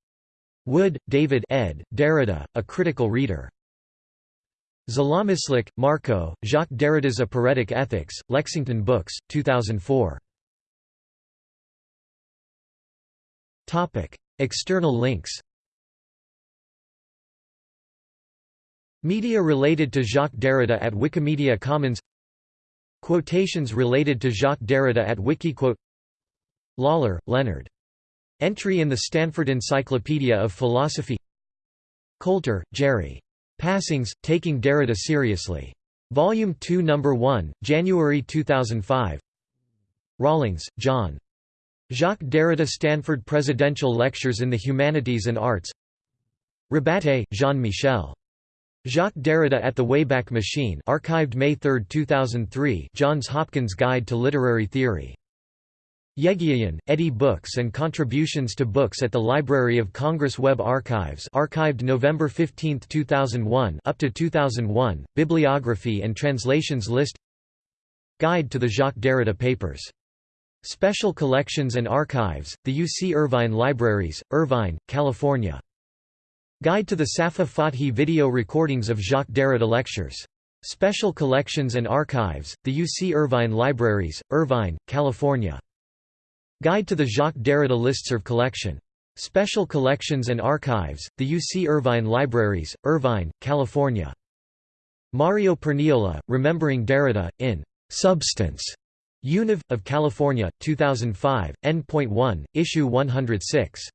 Wood, David ed., Derrida, A Critical Reader. Zalomyslik, Marco, Jacques Derrida's Aporetic Ethics, Lexington Books, 2004. External links Media related to Jacques Derrida at Wikimedia Commons Quotations related to Jacques Derrida at Wikiquote Lawler, Leonard. Entry in the Stanford Encyclopedia of Philosophy Coulter, Jerry. Passings, Taking Derrida Seriously. Volume 2 No. 1, January 2005 Rawlings, John. Jacques Derrida Stanford Presidential Lectures in the Humanities and Arts Rabate, Jean-Michel. Jacques Derrida at the Wayback Machine archived May 3, 2003 Johns Hopkins Guide to Literary Theory. Yegiayan, Eddie Books and Contributions to Books at the Library of Congress Web Archives archived November 15, 2001 up to 2001, Bibliography and Translations List Guide to the Jacques Derrida Papers Special Collections and Archives, the UC Irvine Libraries, Irvine, California. Guide to the Safaa Fathy video recordings of Jacques Derrida lectures. Special Collections and Archives, the UC Irvine Libraries, Irvine, California. Guide to the Jacques Derrida Listserv collection. Special Collections and Archives, the UC Irvine Libraries, Irvine, California. Mario Perniola, Remembering Derrida, in Substance. Univ. of California, 2005, N.1, Issue 106.